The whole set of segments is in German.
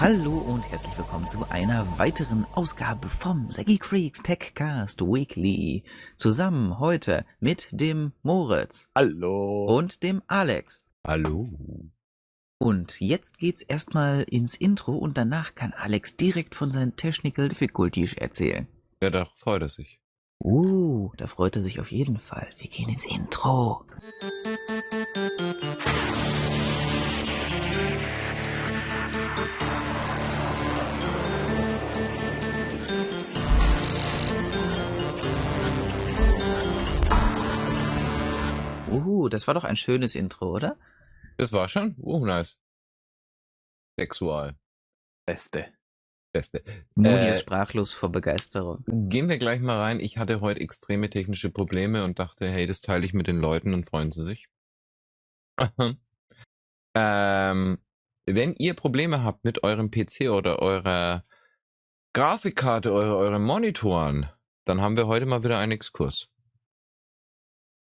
Hallo und herzlich willkommen zu einer weiteren Ausgabe vom Saggy Freaks Techcast Weekly. Zusammen heute mit dem Moritz. Hallo. Und dem Alex. Hallo. Und jetzt geht's erstmal ins Intro und danach kann Alex direkt von seinen Technical Difficulties erzählen. Ja, da freut er sich. Uh, da freut er sich auf jeden Fall. Wir gehen ins Intro. Uh, das war doch ein schönes Intro, oder? Das war schon? Oh, nice. Sexual. Beste. Beste. Moni Äh, ist sprachlos vor Begeisterung. Gehen wir gleich mal rein. Ich hatte heute extreme technische Probleme und dachte, hey, das teile ich mit den Leuten und freuen sie sich. ähm, wenn ihr Probleme habt mit eurem PC oder eurer Grafikkarte, eure, euren Monitoren, dann haben wir heute mal wieder einen Exkurs.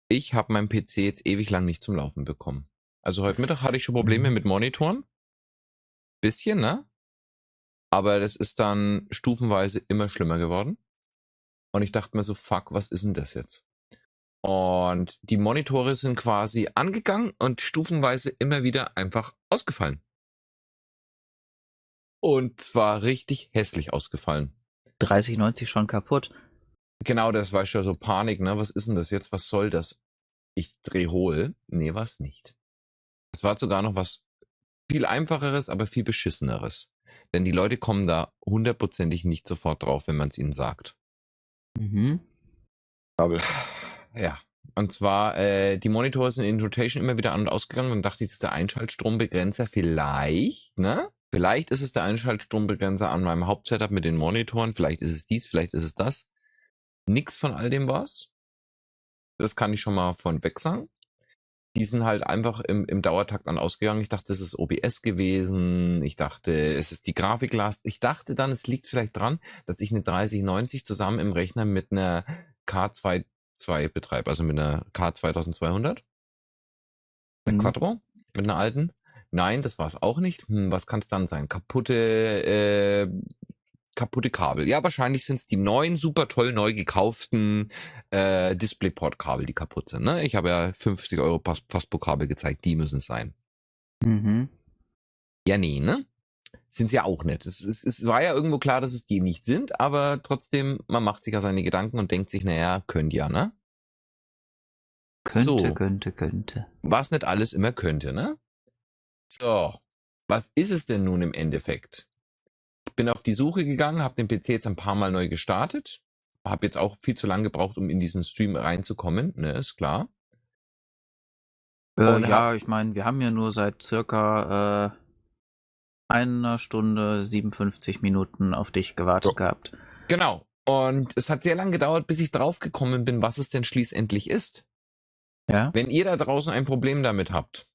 Ich habe meinen PC jetzt ewig lang nicht zum Laufen bekommen. Also heute Mittag hatte ich schon Probleme mit Monitoren. Bisschen, ne? Aber das ist dann stufenweise immer schlimmer geworden. Und ich dachte mir so, fuck, was ist denn das jetzt? Und die Monitore sind quasi angegangen und stufenweise immer wieder einfach ausgefallen. Und zwar richtig hässlich ausgefallen. 3090 schon kaputt. Genau, das war schon so Panik, ne? Was ist denn das jetzt? Was soll das? Ich dreh hohl. Nee, was nicht. Es war sogar noch was viel einfacheres, aber viel beschisseneres. Denn die Leute kommen da hundertprozentig nicht sofort drauf, wenn man es ihnen sagt. Mhm. Kabel. Ja. Und zwar, äh, die Monitore sind in Rotation immer wieder an und ausgegangen und dachte, das ist der Einschaltstrombegrenzer vielleicht, ne? Vielleicht ist es der Einschaltstrombegrenzer an meinem Hauptsetup mit den Monitoren, vielleicht ist es dies, vielleicht ist es das. Nix von all dem war's. Das kann ich schon mal von weg sagen. Die sind halt einfach im, im Dauertakt an ausgegangen. Ich dachte, es ist OBS gewesen. Ich dachte, es ist die Grafiklast. Ich dachte dann, es liegt vielleicht dran, dass ich eine 3090 zusammen im Rechner mit einer K2 2 betreibe, also mit einer K2200. Eine Mhm. Quattro, mit einer alten. Nein, das war es auch nicht. Hm, was kann es dann sein? Kaputte, äh, kaputte Kabel. Ja, wahrscheinlich sind es die neuen, super toll neu gekauften äh, DisplayPort-Kabel, die kaputt sind. Ne? Ich habe ja 50 Euro Faspo-Kabel gezeigt, die müssen es sein. Mhm. Ja, nee, ne? Sind sie ja auch nicht. Es, es, es war ja irgendwo klar, dass es die nicht sind, aber trotzdem, man macht sich ja seine Gedanken und denkt sich, naja, könnt ja, ne? Könnte, So. könnte, könnte. was nicht alles immer könnte, ne? So, was ist es denn nun im Endeffekt? Bin auf die Suche gegangen, habe den PC jetzt ein paar Mal neu gestartet, habe jetzt auch viel zu lange gebraucht, um in diesen Stream reinzukommen, ne, ist klar. Äh, ja, ich meine, wir haben ja nur seit circa äh, einer Stunde 57 Minuten auf dich gewartet So. gehabt. Genau. Und es hat sehr lange gedauert, bis ich draufgekommen bin, was es denn schließlich ist. Ja? Wenn ihr da draußen ein Problem damit habt,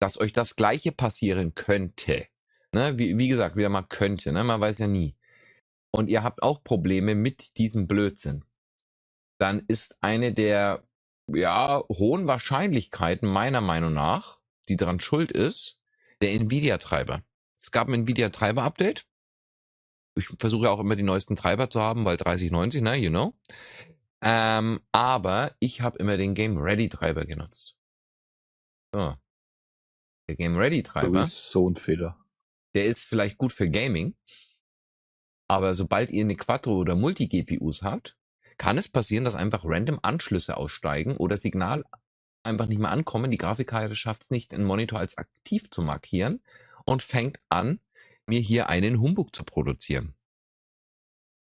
dass euch das Gleiche passieren könnte, ne, wie, wie gesagt, wieder mal könnte, ne, man weiß ja nie, und ihr habt auch Probleme mit diesem Blödsinn, dann ist eine der ja, hohen Wahrscheinlichkeiten meiner Meinung nach, die daran schuld ist, der Nvidia-Treiber. Es gab ein Nvidia-Treiber-Update. Ich versuche ja auch immer die neuesten Treiber zu haben, weil 3090, ne, you know. Ähm, aber ich habe immer den Game Ready Treiber genutzt. So. Der Game Ready Treiber, So ein Fehler. Der ist vielleicht gut für Gaming, aber sobald ihr eine Quattro oder Multi-GPUs habt, kann es passieren, dass einfach random Anschlüsse aussteigen oder Signal einfach nicht mehr ankommen. Die Grafikkarte schafft es nicht, den Monitor als aktiv zu markieren und fängt an, mir hier einen Humbug zu produzieren.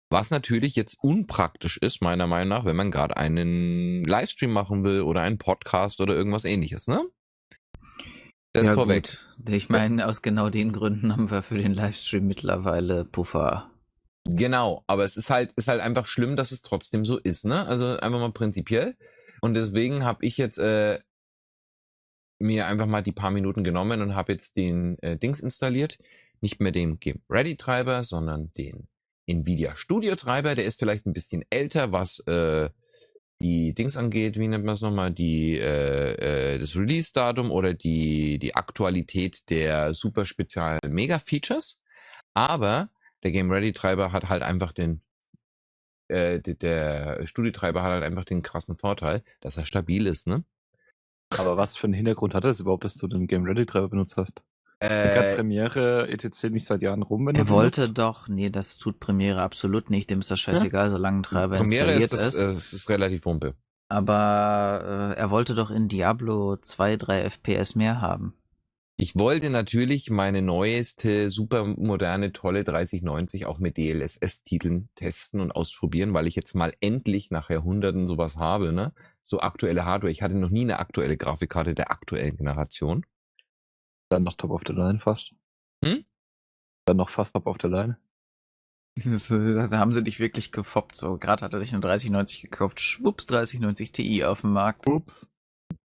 Was natürlich jetzt unpraktisch ist, meiner Meinung nach, wenn man gerade einen Livestream machen will oder einen Podcast oder irgendwas ähnliches, ne? Das ja, vorweg. Gut. Ich meine, aus genau den Gründen haben wir für den Livestream mittlerweile Puffer. Genau, aber es ist halt, ist halt einfach schlimm, dass es trotzdem so ist, ne? Also einfach mal prinzipiell. Und deswegen habe ich jetzt äh, mir einfach mal die paar Minuten genommen und habe jetzt den äh, Dings installiert. Nicht mehr den Game Ready Treiber, sondern den Nvidia Studio Treiber. Der ist vielleicht ein bisschen älter, was äh, die Dings angeht, wie nennt man es nochmal, die, äh, äh, das Release-Datum oder die, die Aktualität der super speziellen Mega-Features. Aber der Game Ready-Treiber hat halt einfach den, äh, der, Studietreiber hat halt einfach den krassen Vorteil, dass er stabil ist, ne? Aber was für einen Hintergrund hat das überhaupt, dass du den Game Ready Treiber benutzt hast? Äh, Premiere etc. nicht seit Jahren rum, wenn Er wollte benutzt? doch, nee, das tut Premiere absolut nicht, dem ist das scheißegal, ja. solange ein Treiber Premiere installiert ist. Das, ist. Äh, es ist relativ wumpe. Aber äh, er wollte doch in Diablo 2, 3 FPS mehr haben. Ich wollte natürlich meine neueste, super moderne, tolle 3090 auch mit DLSS-Titeln testen und ausprobieren, weil ich jetzt mal endlich nach Jahrhunderten sowas habe, ne? So aktuelle Hardware. Ich hatte noch nie eine aktuelle Grafikkarte der aktuellen Generation. Dann noch top of the line fast. Hm? Dann noch fast top of the line. Äh, da haben sie dich wirklich gefoppt. So, gerade hat er sich eine 3090 gekauft. Schwupps, 3090 Ti auf dem Markt. Ups.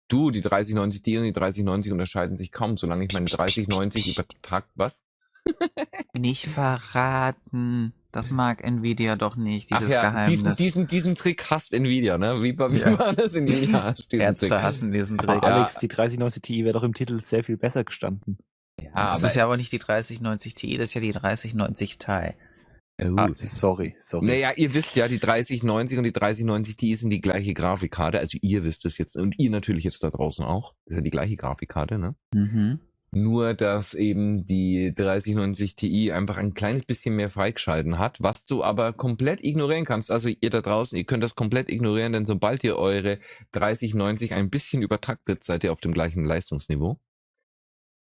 Du, die 3090 Ti und die 3090 unterscheiden sich kaum, solange ich meine 3090 übertragt. Was? Nicht verraten. Das mag Nvidia doch nicht, dieses Ach ja, Geheimnis. Diesen, diesen, diesen Trick hasst Nvidia, ne? Wie, wie ja. war das? Nvidia hasst diesen Ärzte Trick. hassen diesen Trick. Aber Alex, die 3090 Ti wäre doch im Titel sehr viel besser gestanden. Ja, das ist ja aber nicht die 3090 Ti, das ist ja die 3090 Ti. Oh. Ah, sorry, sorry. Naja, ihr wisst ja, die 3090 und die 3090 Ti sind die gleiche Grafikkarte. Also ihr wisst es jetzt und ihr natürlich jetzt da draußen auch. Das ist ja die gleiche Grafikkarte, ne? Mhm. Nur, dass eben die 3090 Ti einfach ein kleines bisschen mehr freigeschalten hat, was du aber komplett ignorieren kannst. Also ihr da draußen, ihr könnt das komplett ignorieren, denn sobald ihr eure 3090 ein bisschen übertaktet, seid ihr auf dem gleichen Leistungsniveau.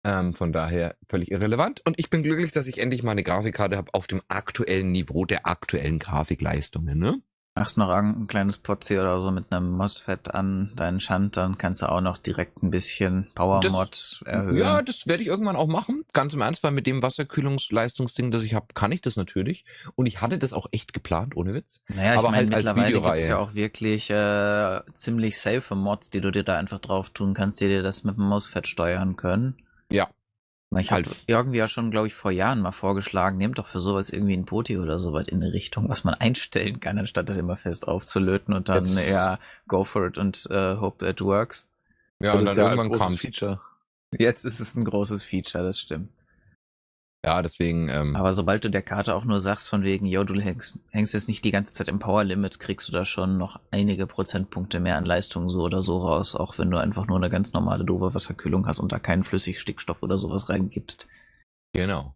Ähm, von daher völlig irrelevant. Und ich bin glücklich, dass ich endlich mal eine Grafikkarte habe auf dem aktuellen Niveau der aktuellen Grafikleistungen. Ne? Machst noch ein kleines Potzi oder so mit einem MOSFET an deinen Shant, dann kannst du auch noch direkt ein bisschen Power-Mod erhöhen. Ja, das werde ich irgendwann auch machen. Ganz im Ernst, weil mit dem Wasserkühlungsleistungsding, das ich habe, kann ich das natürlich. Und ich hatte das auch echt geplant, ohne Witz. Naja, Aber ich meine, halt mittlerweile gibt es ja auch wirklich äh, ziemlich safe Mods, die du dir da einfach drauf tun kannst, die dir das mit dem MOSFET steuern können. Ja, ich habe halt. irgendwie ja schon, glaube ich, vor Jahren mal vorgeschlagen, nehmt doch für sowas irgendwie ein Poti oder so weit in eine Richtung, was man einstellen kann, anstatt das immer fest aufzulöten und dann Jetzt. ja, go for it und uh, hope it works. Ja, und dann ja irgendwann kam Feature. Jetzt ist es ein großes Feature, das stimmt. Ja, deswegen. Ähm, Aber sobald du der Karte auch nur sagst, von wegen, yo, du hängst, hängst jetzt nicht die ganze Zeit im Power Limit, kriegst du da schon noch einige Prozentpunkte mehr an Leistung so oder so raus, auch wenn du einfach nur eine ganz normale doofe Wasserkühlung hast und da keinen Flüssigstickstoff oder sowas reingibst. Genau.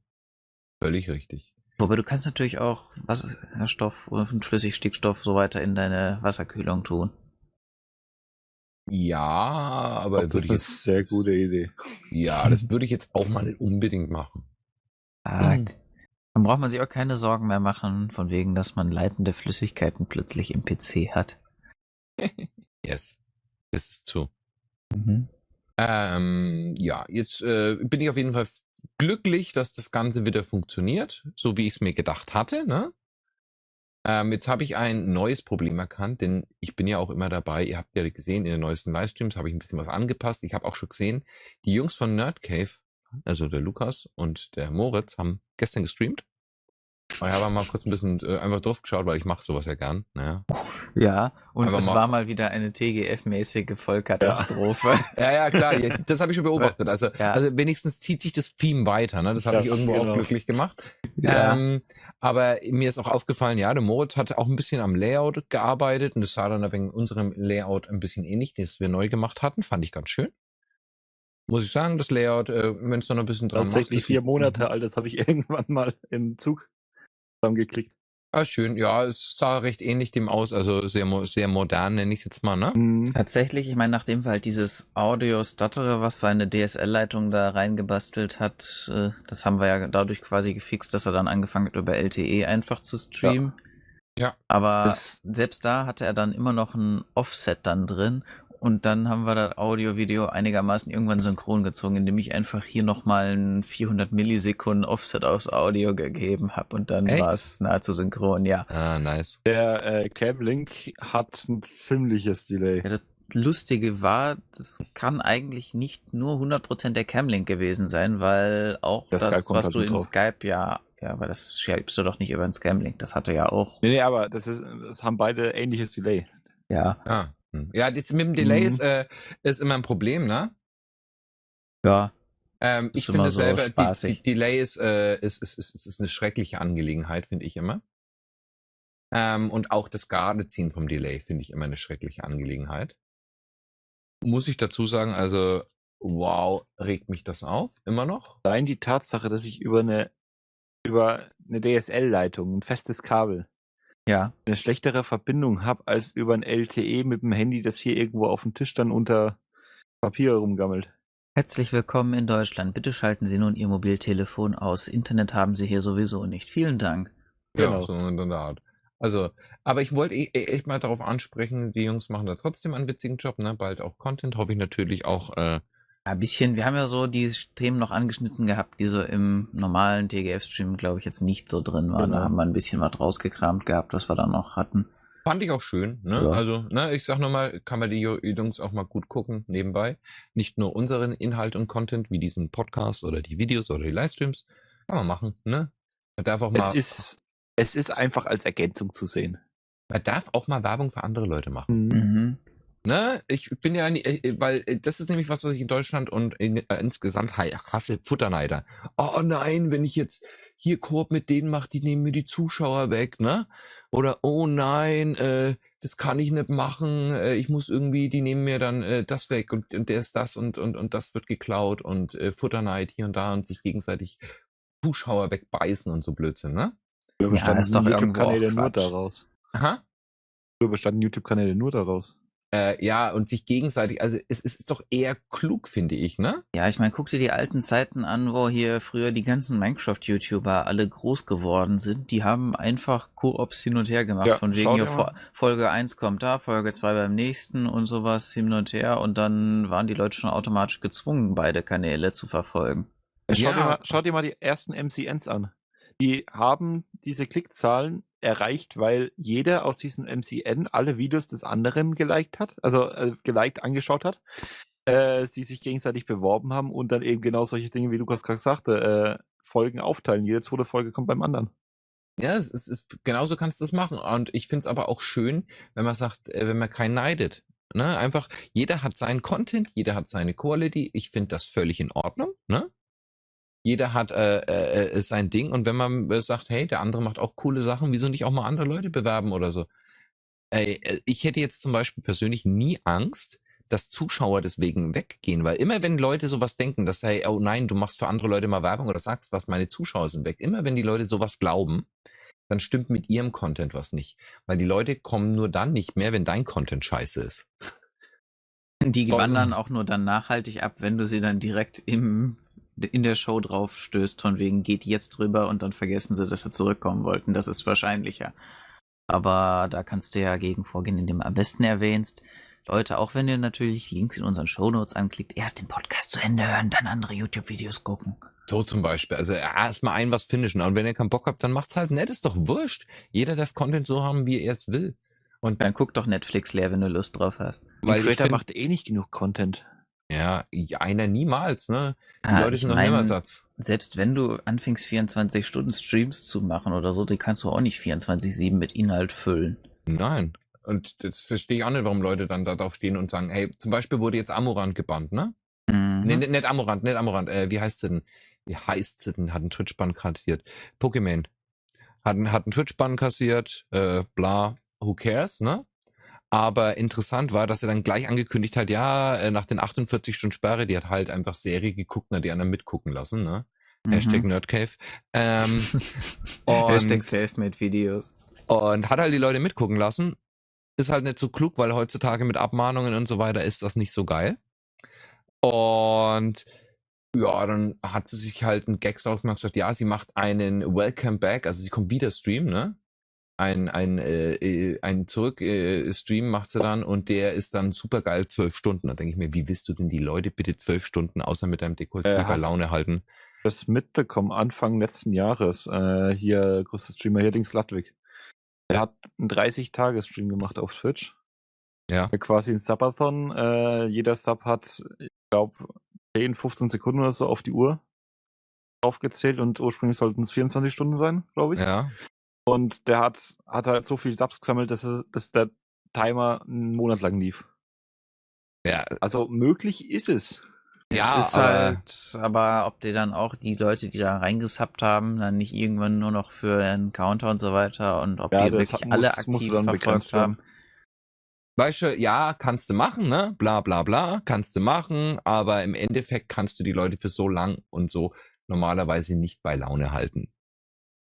Völlig richtig. Wobei du kannst natürlich auch Wasserstoff und Flüssigstickstoff so weiter in deine Wasserkühlung tun. Ja, aber das ist eine sehr gute Idee. Ja, das würde ich jetzt auch mal nicht unbedingt machen. Ah, mhm. Dann braucht man sich auch keine Sorgen mehr machen, von wegen, dass man leitende Flüssigkeiten plötzlich im PC hat. yes, this is true. Mhm. Ähm, ja, jetzt äh, bin ich auf jeden Fall glücklich, dass das Ganze wieder funktioniert, so wie ich es mir gedacht hatte. Ne? Ähm, jetzt habe ich ein neues Problem erkannt, denn ich bin ja auch immer dabei. Ihr habt ja gesehen, in den neuesten Livestreams habe ich ein bisschen was angepasst. Ich habe auch schon gesehen, die Jungs von Nerd Cave also der Lukas und der Moritz, haben gestern gestreamt. Ich habe mal kurz ein bisschen äh, einfach drauf geschaut, weil ich mache sowas ja gern. Naja. Ja, und einfach es mal war mal wieder eine TGF-mäßige Vollkatastrophe. Ja, ja, klar, das habe ich schon beobachtet. Also, ja. also wenigstens zieht sich das Theme weiter. Ne? Das hat ja, mich irgendwo genau. auch glücklich gemacht. Ja. Ähm, aber mir ist auch aufgefallen, ja, der Moritz hat auch ein bisschen am Layout gearbeitet und das sah dann wegen unserem Layout ein bisschen ähnlich, das wir neu gemacht hatten. Fand ich ganz schön muss ich sagen, das Layout, äh, wenn es noch ein bisschen dran Tatsächlich macht, vier Monate alt, das habe ich irgendwann mal im Zug zusammengeklickt. Ah, schön. Ja, es sah recht ähnlich dem aus, also sehr, sehr modern, nenne ich es jetzt mal, ne? Mhm. Tatsächlich, ich meine, nachdem wir halt dieses Audio Stutterer, was seine DSL-Leitung da reingebastelt hat, äh, das haben wir ja dadurch quasi gefixt, dass er dann angefangen hat, über LTE einfach zu streamen. Ja. ja. Aber das selbst da hatte er dann immer noch ein Offset dann drin und dann haben wir das Audio-Video einigermaßen irgendwann synchron gezogen, indem ich einfach hier nochmal ein 400 Millisekunden Offset aufs Audio gegeben habe und dann war es nahezu synchron, ja. Ah, nice. Der äh, Cam-Link hat ein ziemliches Delay. Ja, das Lustige war, das kann eigentlich nicht nur 100% der Cam-Link gewesen sein, weil auch der das, was du in drauf. Skype ja ja, aber das schreibst du doch nicht über einen Scam-Link. Das hatte ja auch. Nee, nee, aber das ist, das haben beide ähnliches Delay. Ja. Ah. Hm. Ja, das mit dem Delay Mhm. ist, äh, ist immer ein Problem, ne? Ja. Ähm, ich finde so selber, die, die Delay ist, äh, ist, ist, ist, ist eine schreckliche Angelegenheit, finde ich immer. Ähm, und auch das Geradeziehen vom Delay finde ich immer eine schreckliche Angelegenheit. Muss ich dazu sagen, also, wow, regt mich das auf, immer noch. Allein die Tatsache, dass ich über eine, über eine DSL-Leitung, ein festes Kabel, Ja. eine schlechtere Verbindung habe als über ein LTE mit dem Handy, das hier irgendwo auf dem Tisch dann unter Papier rumgammelt. Herzlich willkommen in Deutschland. Bitte schalten Sie nun Ihr Mobiltelefon aus. Internet haben Sie hier sowieso nicht. Vielen Dank. Genau. Ja, so in der Art. Also, aber ich wollte e- e- echt mal darauf ansprechen, die Jungs machen da trotzdem einen witzigen Job, ne? Bald auch Content, hoffe ich natürlich auch, äh, ein bisschen, wir haben ja so die Themen noch angeschnitten gehabt, die so im normalen TGF-Stream, glaube ich, jetzt nicht so drin waren. Da Genau. haben wir ein bisschen was rausgekramt gehabt, was wir da noch hatten. Fand ich auch schön, ne? Ja. Also, ne, ich sag nochmal, kann man die Ju- Jungs auch mal gut gucken, nebenbei. Nicht nur unseren Inhalt und Content, wie diesen Podcast oder die Videos oder die Livestreams. Kann man machen, ne? Man darf auch Es mal, ist, es ist einfach als Ergänzung zu sehen. man darf auch mal Werbung für andere Leute machen. Mhm. Ne? Ich bin ja, äh, weil äh, das ist nämlich was, was ich in Deutschland und in, äh, insgesamt ha- hasse, Futterneider. Oh nein, wenn ich jetzt hier Koop mit denen mache, die nehmen mir die Zuschauer weg, ne? Oder oh nein, äh, das kann ich nicht machen, äh, ich muss irgendwie, die nehmen mir dann äh, das weg und, und der ist das und, und, und das wird geklaut und äh, Futterneid hier und da und sich gegenseitig Zuschauer wegbeißen und so Blödsinn, ne? Bestanden ist doch YouTube-Kanäle nur daraus. Aha. Früher bestanden YouTube-Kanäle nur daraus. Äh, ja, und sich gegenseitig, also es, es ist doch eher klug, finde ich, ne? Ja, ich meine, guck dir die alten Zeiten an, wo hier früher die ganzen Minecraft-YouTuber alle groß geworden sind. Die haben einfach Koops hin und her gemacht. Ja, von schau wegen, hier. Fo- Folge 1 kommt da, Folge 2 beim nächsten und sowas hin und her. Und dann waren die Leute schon automatisch gezwungen, beide Kanäle zu verfolgen. Schau, Ja. dir mal, schau dir mal die ersten MCNs an. Die haben diese Klickzahlen erreicht, weil jeder aus diesem MCN alle Videos des anderen geliked hat, also äh, geliked angeschaut hat, äh, sie sich gegenseitig beworben haben und dann eben genau solche Dinge, wie Lukas gerade sagte, äh, Folgen aufteilen. Jede zweite Folge kommt beim anderen. Ja, es ist, es ist genauso kannst du es machen. Und ich finde es aber auch schön, wenn man sagt, äh, wenn man keinen neidet. Ne? Einfach, jeder hat seinen Content, jeder hat seine Quality. Ich finde das völlig in Ordnung. Ne? Jeder hat äh, äh, äh, sein Ding. Und wenn man äh, sagt, hey, der andere macht auch coole Sachen, wieso nicht auch mal andere Leute bewerben oder so? Ey, äh, ich hätte jetzt zum Beispiel persönlich nie Angst, dass Zuschauer deswegen weggehen, weil immer wenn Leute sowas denken, dass hey, oh nein, du machst für andere Leute mal Werbung oder sagst was, meine Zuschauer sind weg, immer wenn die Leute sowas glauben, dann stimmt mit ihrem Content was nicht, weil die Leute kommen nur dann nicht mehr, wenn dein Content scheiße ist. Die wandern auch nur dann nachhaltig ab, wenn du sie dann direkt im, in der Show drauf stößt, von wegen geht jetzt drüber und dann vergessen sie, dass sie zurückkommen wollten. Das ist wahrscheinlicher. Aber da kannst du ja gegen vorgehen, indem du am besten erwähnst, Leute, auch wenn ihr natürlich Links in unseren Shownotes anklickt, erst den Podcast zu Ende hören, dann andere YouTube-Videos gucken. So zum Beispiel. Also erstmal ein was finishen. Und wenn ihr keinen Bock habt, dann macht's halt nett. Ist doch wurscht. Jeder darf Content so haben, wie er es will. Und Dann guck doch Netflix leer, wenn du Lust drauf hast. weil Creator macht eh nicht genug Content. Ja, einer niemals, ne? Die Ah, Leute sind noch immer Satz. Selbst wenn du anfängst, 24 Stunden Streams zu machen oder so, die kannst du auch nicht 24-7 mit Inhalt füllen. Nein. Und das verstehe ich auch nicht, warum Leute dann da drauf stehen und sagen, hey, zum Beispiel wurde jetzt Amorant gebannt, ne? Mhm. Nee, nicht, Amorant, nicht Amorant. Äh, wie heißt sie denn? Wie heißt sie denn? Hat einen Twitch-Bann kassiert. Pokémon. Hat, einen- hat einen Twitch-Bann kassiert, äh, bla, who cares, ne? Aber interessant war, dass er dann gleich angekündigt hat, ja, äh, nach den 48 Stunden Sperre, die hat halt einfach Serie geguckt, na, die anderen mitgucken lassen, ne? Mhm. Hashtag Nerdcave. Ähm, Hashtag und- Selfmade-Videos. und hat halt die Leute mitgucken lassen. Ist halt nicht so klug, weil heutzutage mit Abmahnungen und so weiter ist das nicht so geil. Und ja, dann hat sie sich halt einen Gag drauf gemacht und gesagt, ja, sie macht einen Welcome Back, also sie kommt wieder Stream, ne? Ein, ein, äh, äh, ein Zurück-Stream macht sie dann und der ist dann super geil, zwölf Stunden. Da denke ich mir, wie willst du denn die Leute bitte zwölf Stunden außer mit deinem Dekolleté Äh, bei Laune halten? Das mitbekommen Anfang letzten Jahres. Äh, hier, größter Streamer hier, Dings Ludwig. Er hat einen 30-Tage-Stream gemacht auf Twitch. Ja. Quasi ein Subathon. Äh, jeder Sub hat, ich glaube, 10, 15 Sekunden oder so auf die Uhr aufgezählt und ursprünglich sollten es 24 Stunden sein, glaube ich. Ja. Und der hat, hat halt so viel Subs gesammelt, dass, es, dass der Timer einen Monat lang lief. Ja, Also möglich ist es. Ja, es ist aber- halt, aber ob die dann auch die Leute, die da reingesappt haben, dann nicht irgendwann nur noch für einen Counter und so weiter und ob Ja, die das wirklich hat- alle muss- aktiv verfolgt haben. Weißt du, ja, kannst du machen, ne? Bla bla bla, kannst du machen, aber im Endeffekt kannst du die Leute für so lang und so normalerweise nicht bei Laune halten.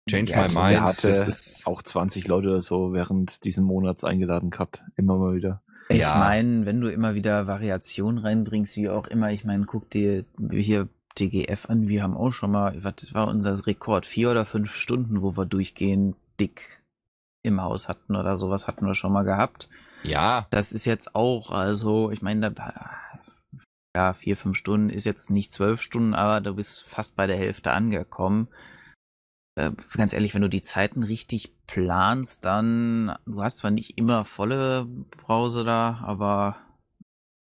Change Ja, my also mind, hatte das ist. auch 20 Leute oder so während diesen Monats eingeladen gehabt. Immer mal wieder. Ich Ja. meine, wenn du immer wieder Variationen reinbringst, wie auch immer, ich meine, guck dir hier TGF an, wir haben auch schon mal, was war unser Rekord? Vier oder fünf Stunden, wo wir durchgehend dick im Haus hatten oder sowas hatten wir schon mal gehabt. Ja, Das ist jetzt auch, also, ich meine, da, ja, vier, fünf Stunden ist jetzt nicht zwölf Stunden, aber du bist fast bei der Hälfte angekommen. Äh, ganz ehrlich, wenn du die Zeiten richtig planst, dann, du hast zwar nicht immer volle Brause da, aber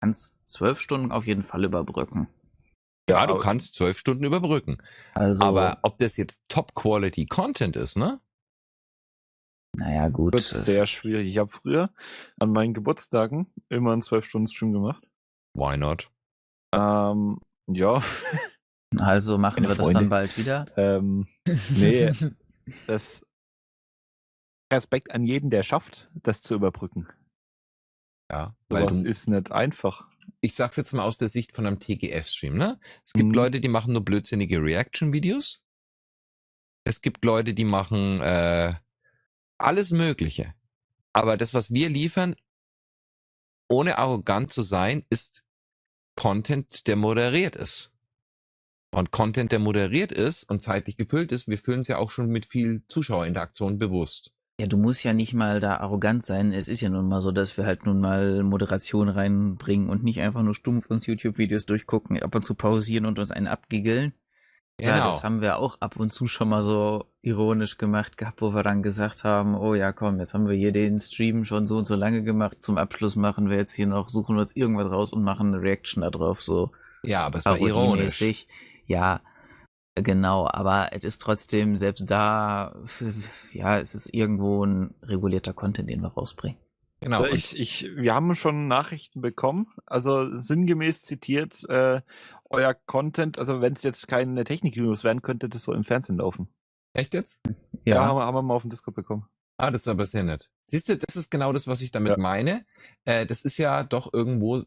kannst zwölf Stunden auf jeden Fall überbrücken. ja, du kannst zwölf Stunden überbrücken. Also, Aber ob das jetzt Top-Quality-Content ist, ne? naja, gut. Wird sehr schwierig. Ich habe früher an meinen Geburtstagen immer einen 12-Stunden-Stream gemacht. Why not? Ähm, ja, Also machen Meine wir das Freunde. dann bald wieder. ähm, nee, das Respekt an jeden, der schafft, das zu überbrücken. Ja, weil Sowas du, ist nicht einfach. ich sag's jetzt mal aus der Sicht von einem TGF-Stream, ne? Es gibt Mhm. Leute, die machen nur blödsinnige Reaction-Videos. Es gibt Leute, die machen äh, alles Mögliche. Aber das, was wir liefern, ohne arrogant zu sein, ist Content, der moderiert ist. Und Content, der moderiert ist und zeitlich gefüllt ist, wir füllen es ja auch schon mit viel Zuschauerinteraktion bewusst. Ja, du musst ja nicht mal da arrogant sein. Es ist ja nun mal so, dass wir halt nun mal Moderation reinbringen und nicht einfach nur stumpf uns YouTube-Videos durchgucken, ab und zu pausieren und uns einen abgiggeln. Ja, Genau. das haben wir auch ab und zu schon mal so ironisch gemacht gehabt, wo wir dann gesagt haben, oh ja, komm, jetzt haben wir hier den Stream schon so und so lange gemacht. Zum Abschluss machen wir jetzt hier noch, suchen wir uns irgendwas raus und machen eine Reaction da drauf, so ja, aber es war ironisch. Ja, genau, aber es ist trotzdem, selbst da, ja, es ist irgendwo ein regulierter Content, den wir rausbringen. Genau. Also ich, ich, wir haben schon Nachrichten bekommen, also sinngemäß zitiert, äh, euer Content, also wenn es jetzt keine Technik-News wären, könnte das so im Fernsehen laufen. Echt jetzt? Ja, haben, wir, haben wir mal auf dem Discord bekommen. Ah, das ist aber sehr nett. Siehst du, das ist genau das, was ich damit Ja. meine. Äh, das ist ja doch irgendwo,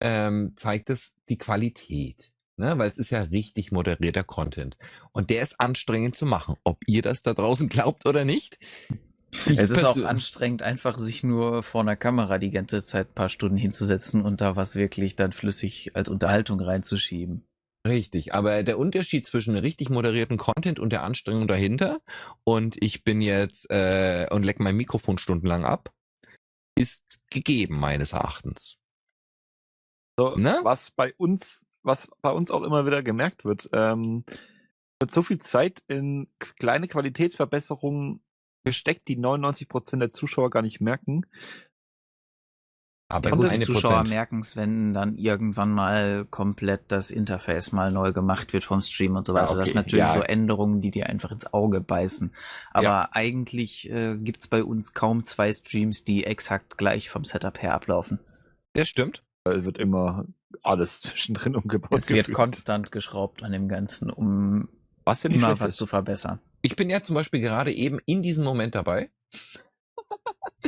ähm, zeigt es die Qualität. Ne? Weil es ist ja richtig moderierter Content. Und der ist anstrengend zu machen. Ob ihr das da draußen glaubt oder nicht. Ich Es ist auch anstrengend, einfach sich nur vor einer Kamera die ganze Zeit ein paar Stunden hinzusetzen und da was wirklich dann flüssig als Unterhaltung reinzuschieben. Richtig, aber der Unterschied zwischen richtig moderierten Content und der Anstrengung dahinter und ich bin jetzt äh, und leck mein Mikrofon stundenlang ab, ist gegeben meines Erachtens. So, Ne? Was bei uns, was bei uns auch immer wieder gemerkt wird, ähm, wird so viel Zeit in kleine Qualitätsverbesserungen gesteckt, die 99% der Zuschauer gar nicht merken. Aber die eine Zuschauer merken es, wenn dann irgendwann mal komplett das Interface mal neu gemacht wird vom Stream und so Ja, weiter. Das sind okay, natürlich ja. so Änderungen, die dir einfach ins Auge beißen. Aber Ja. eigentlich äh, gibt's bei uns kaum zwei Streams, die exakt gleich vom Setup her ablaufen. Das stimmt. Es wird immer alles zwischendrin umgebaut. Es wird gefühlt. konstant geschraubt an dem Ganzen, um was ja immer was ist. zu verbessern. Ich bin ja zum Beispiel gerade eben in diesem Moment dabei.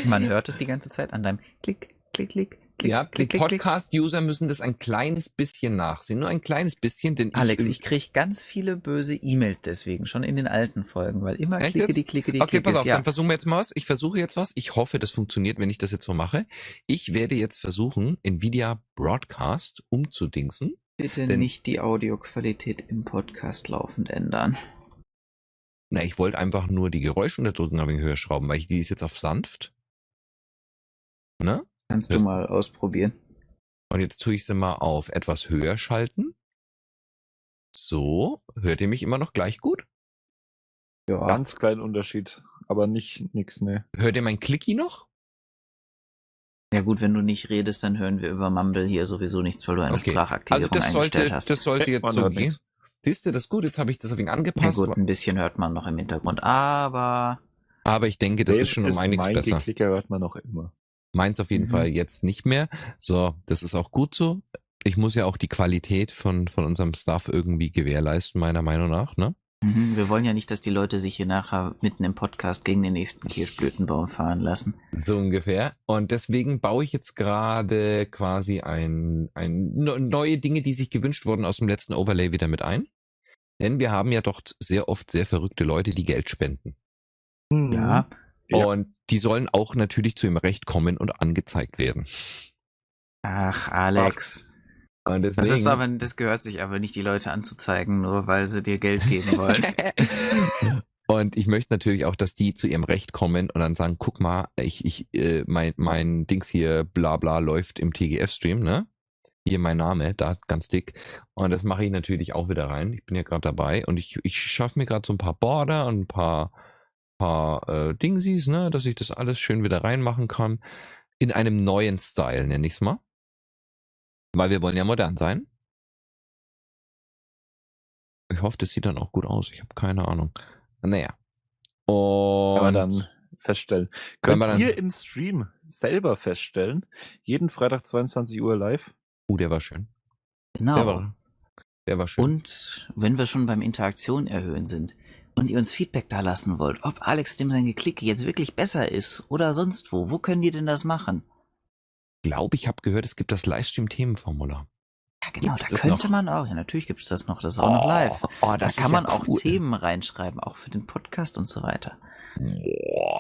Man hört es die ganze Zeit an deinem Klick, Klick, Klick, Klick, ja, die Klick, Klick, Klick. Podcast-User müssen das ein kleines bisschen nachsehen. Nur ein kleines bisschen, denn Alex, ich. ich krieg ganz viele böse E-Mails deswegen, schon in den alten Folgen, weil immer Echt klicke jetzt? die, klicke die, Okay, klicke pass auf, ja. dann versuchen wir jetzt mal was. Ich versuche jetzt was. Ich hoffe, das funktioniert, wenn ich das jetzt so mache. Ich werde jetzt versuchen, Nvidia Broadcast umzudingsen. Bitte Denn- nicht die Audioqualität im Podcast laufend ändern. Na, ich wollte einfach nur die Geräuschunterdrückung ein wenig höher schrauben, weil ich die ist jetzt auf sanft. Ne? Kannst Das- du mal ausprobieren. Und jetzt tue ich sie mal auf etwas höher schalten. So, hört ihr mich immer noch gleich gut? Ja. Ganz kleinen Unterschied, aber nicht nix, ne. Hört ihr mein Clicky noch? ja gut, wenn du nicht redest, dann hören wir über Mumble hier sowieso nichts, weil du eine Okay. Sprachaktivierung Also das eingestellt sollte, hast. das sollte jetzt so gehen. Siehst du, das ist gut. Jetzt habe ich das auf ihn ja angepasst. gut, ein bisschen hört man noch im Hintergrund, aber aber ich denke, das ist schon um einiges mein besser. Geklicker hört man noch immer. Meins auf jeden Mhm. Fall jetzt nicht mehr. So, das ist auch gut so. Ich muss ja auch die Qualität von, von unserem Staff irgendwie gewährleisten, meiner Meinung nach, ne? Mhm, Wir wollen ja nicht, dass die Leute sich hier nachher mitten im Podcast gegen den nächsten Kirschblütenbaum fahren lassen. So ungefähr. Und deswegen baue ich jetzt gerade quasi ein, ein ne- neue Dinge, die sich gewünscht wurden aus dem letzten Overlay wieder mit ein. Denn wir haben ja doch sehr oft sehr verrückte Leute, die Geld spenden. Mhm. Ja, Ja. Und die sollen auch natürlich zu ihrem Recht kommen und angezeigt werden. ach, Alex. Und deswegen, Das ist aber, das gehört sich aber nicht, die Leute anzuzeigen, nur weil sie dir Geld geben wollen. und ich möchte natürlich auch, dass die zu ihrem Recht kommen und dann sagen, guck mal, ich, ich, äh, mein, mein Dings hier, bla bla, läuft im TGF-Stream, ne? Hier mein Name, da ganz dick. Und das mache ich natürlich auch wieder rein. Ich bin ja gerade dabei und ich, ich schaffe mir gerade so ein paar Border und ein paar, paar äh, Dingsies, ne, dass ich das alles schön wieder reinmachen kann. In einem neuen Style, nenne ich es mal. Weil wir wollen ja modern sein. Ich hoffe, das sieht dann auch gut aus. Ich habe keine Ahnung. Naja. Und Kann man dann feststellen. Könnt wir dann- ihr im Stream selber feststellen, jeden Freitag 22 Uhr live? Uh, der war schön. Der Genau. war, der war schön. Und wenn wir schon beim Interaktion erhöhen sind und ihr uns Feedback da lassen wollt, ob Alex dem sein Geklicke jetzt wirklich besser ist oder sonst wo, wo können die denn das machen? Ich glaube, ich habe gehört, es gibt das Livestream-Themenformular. Ja, genau, Gibt's da das könnte noch? man auch, ja, natürlich gibt es das noch, das ist auch noch live. Oh, Da kann man ja auch cool. Themen reinschreiben, auch für den Podcast und so weiter.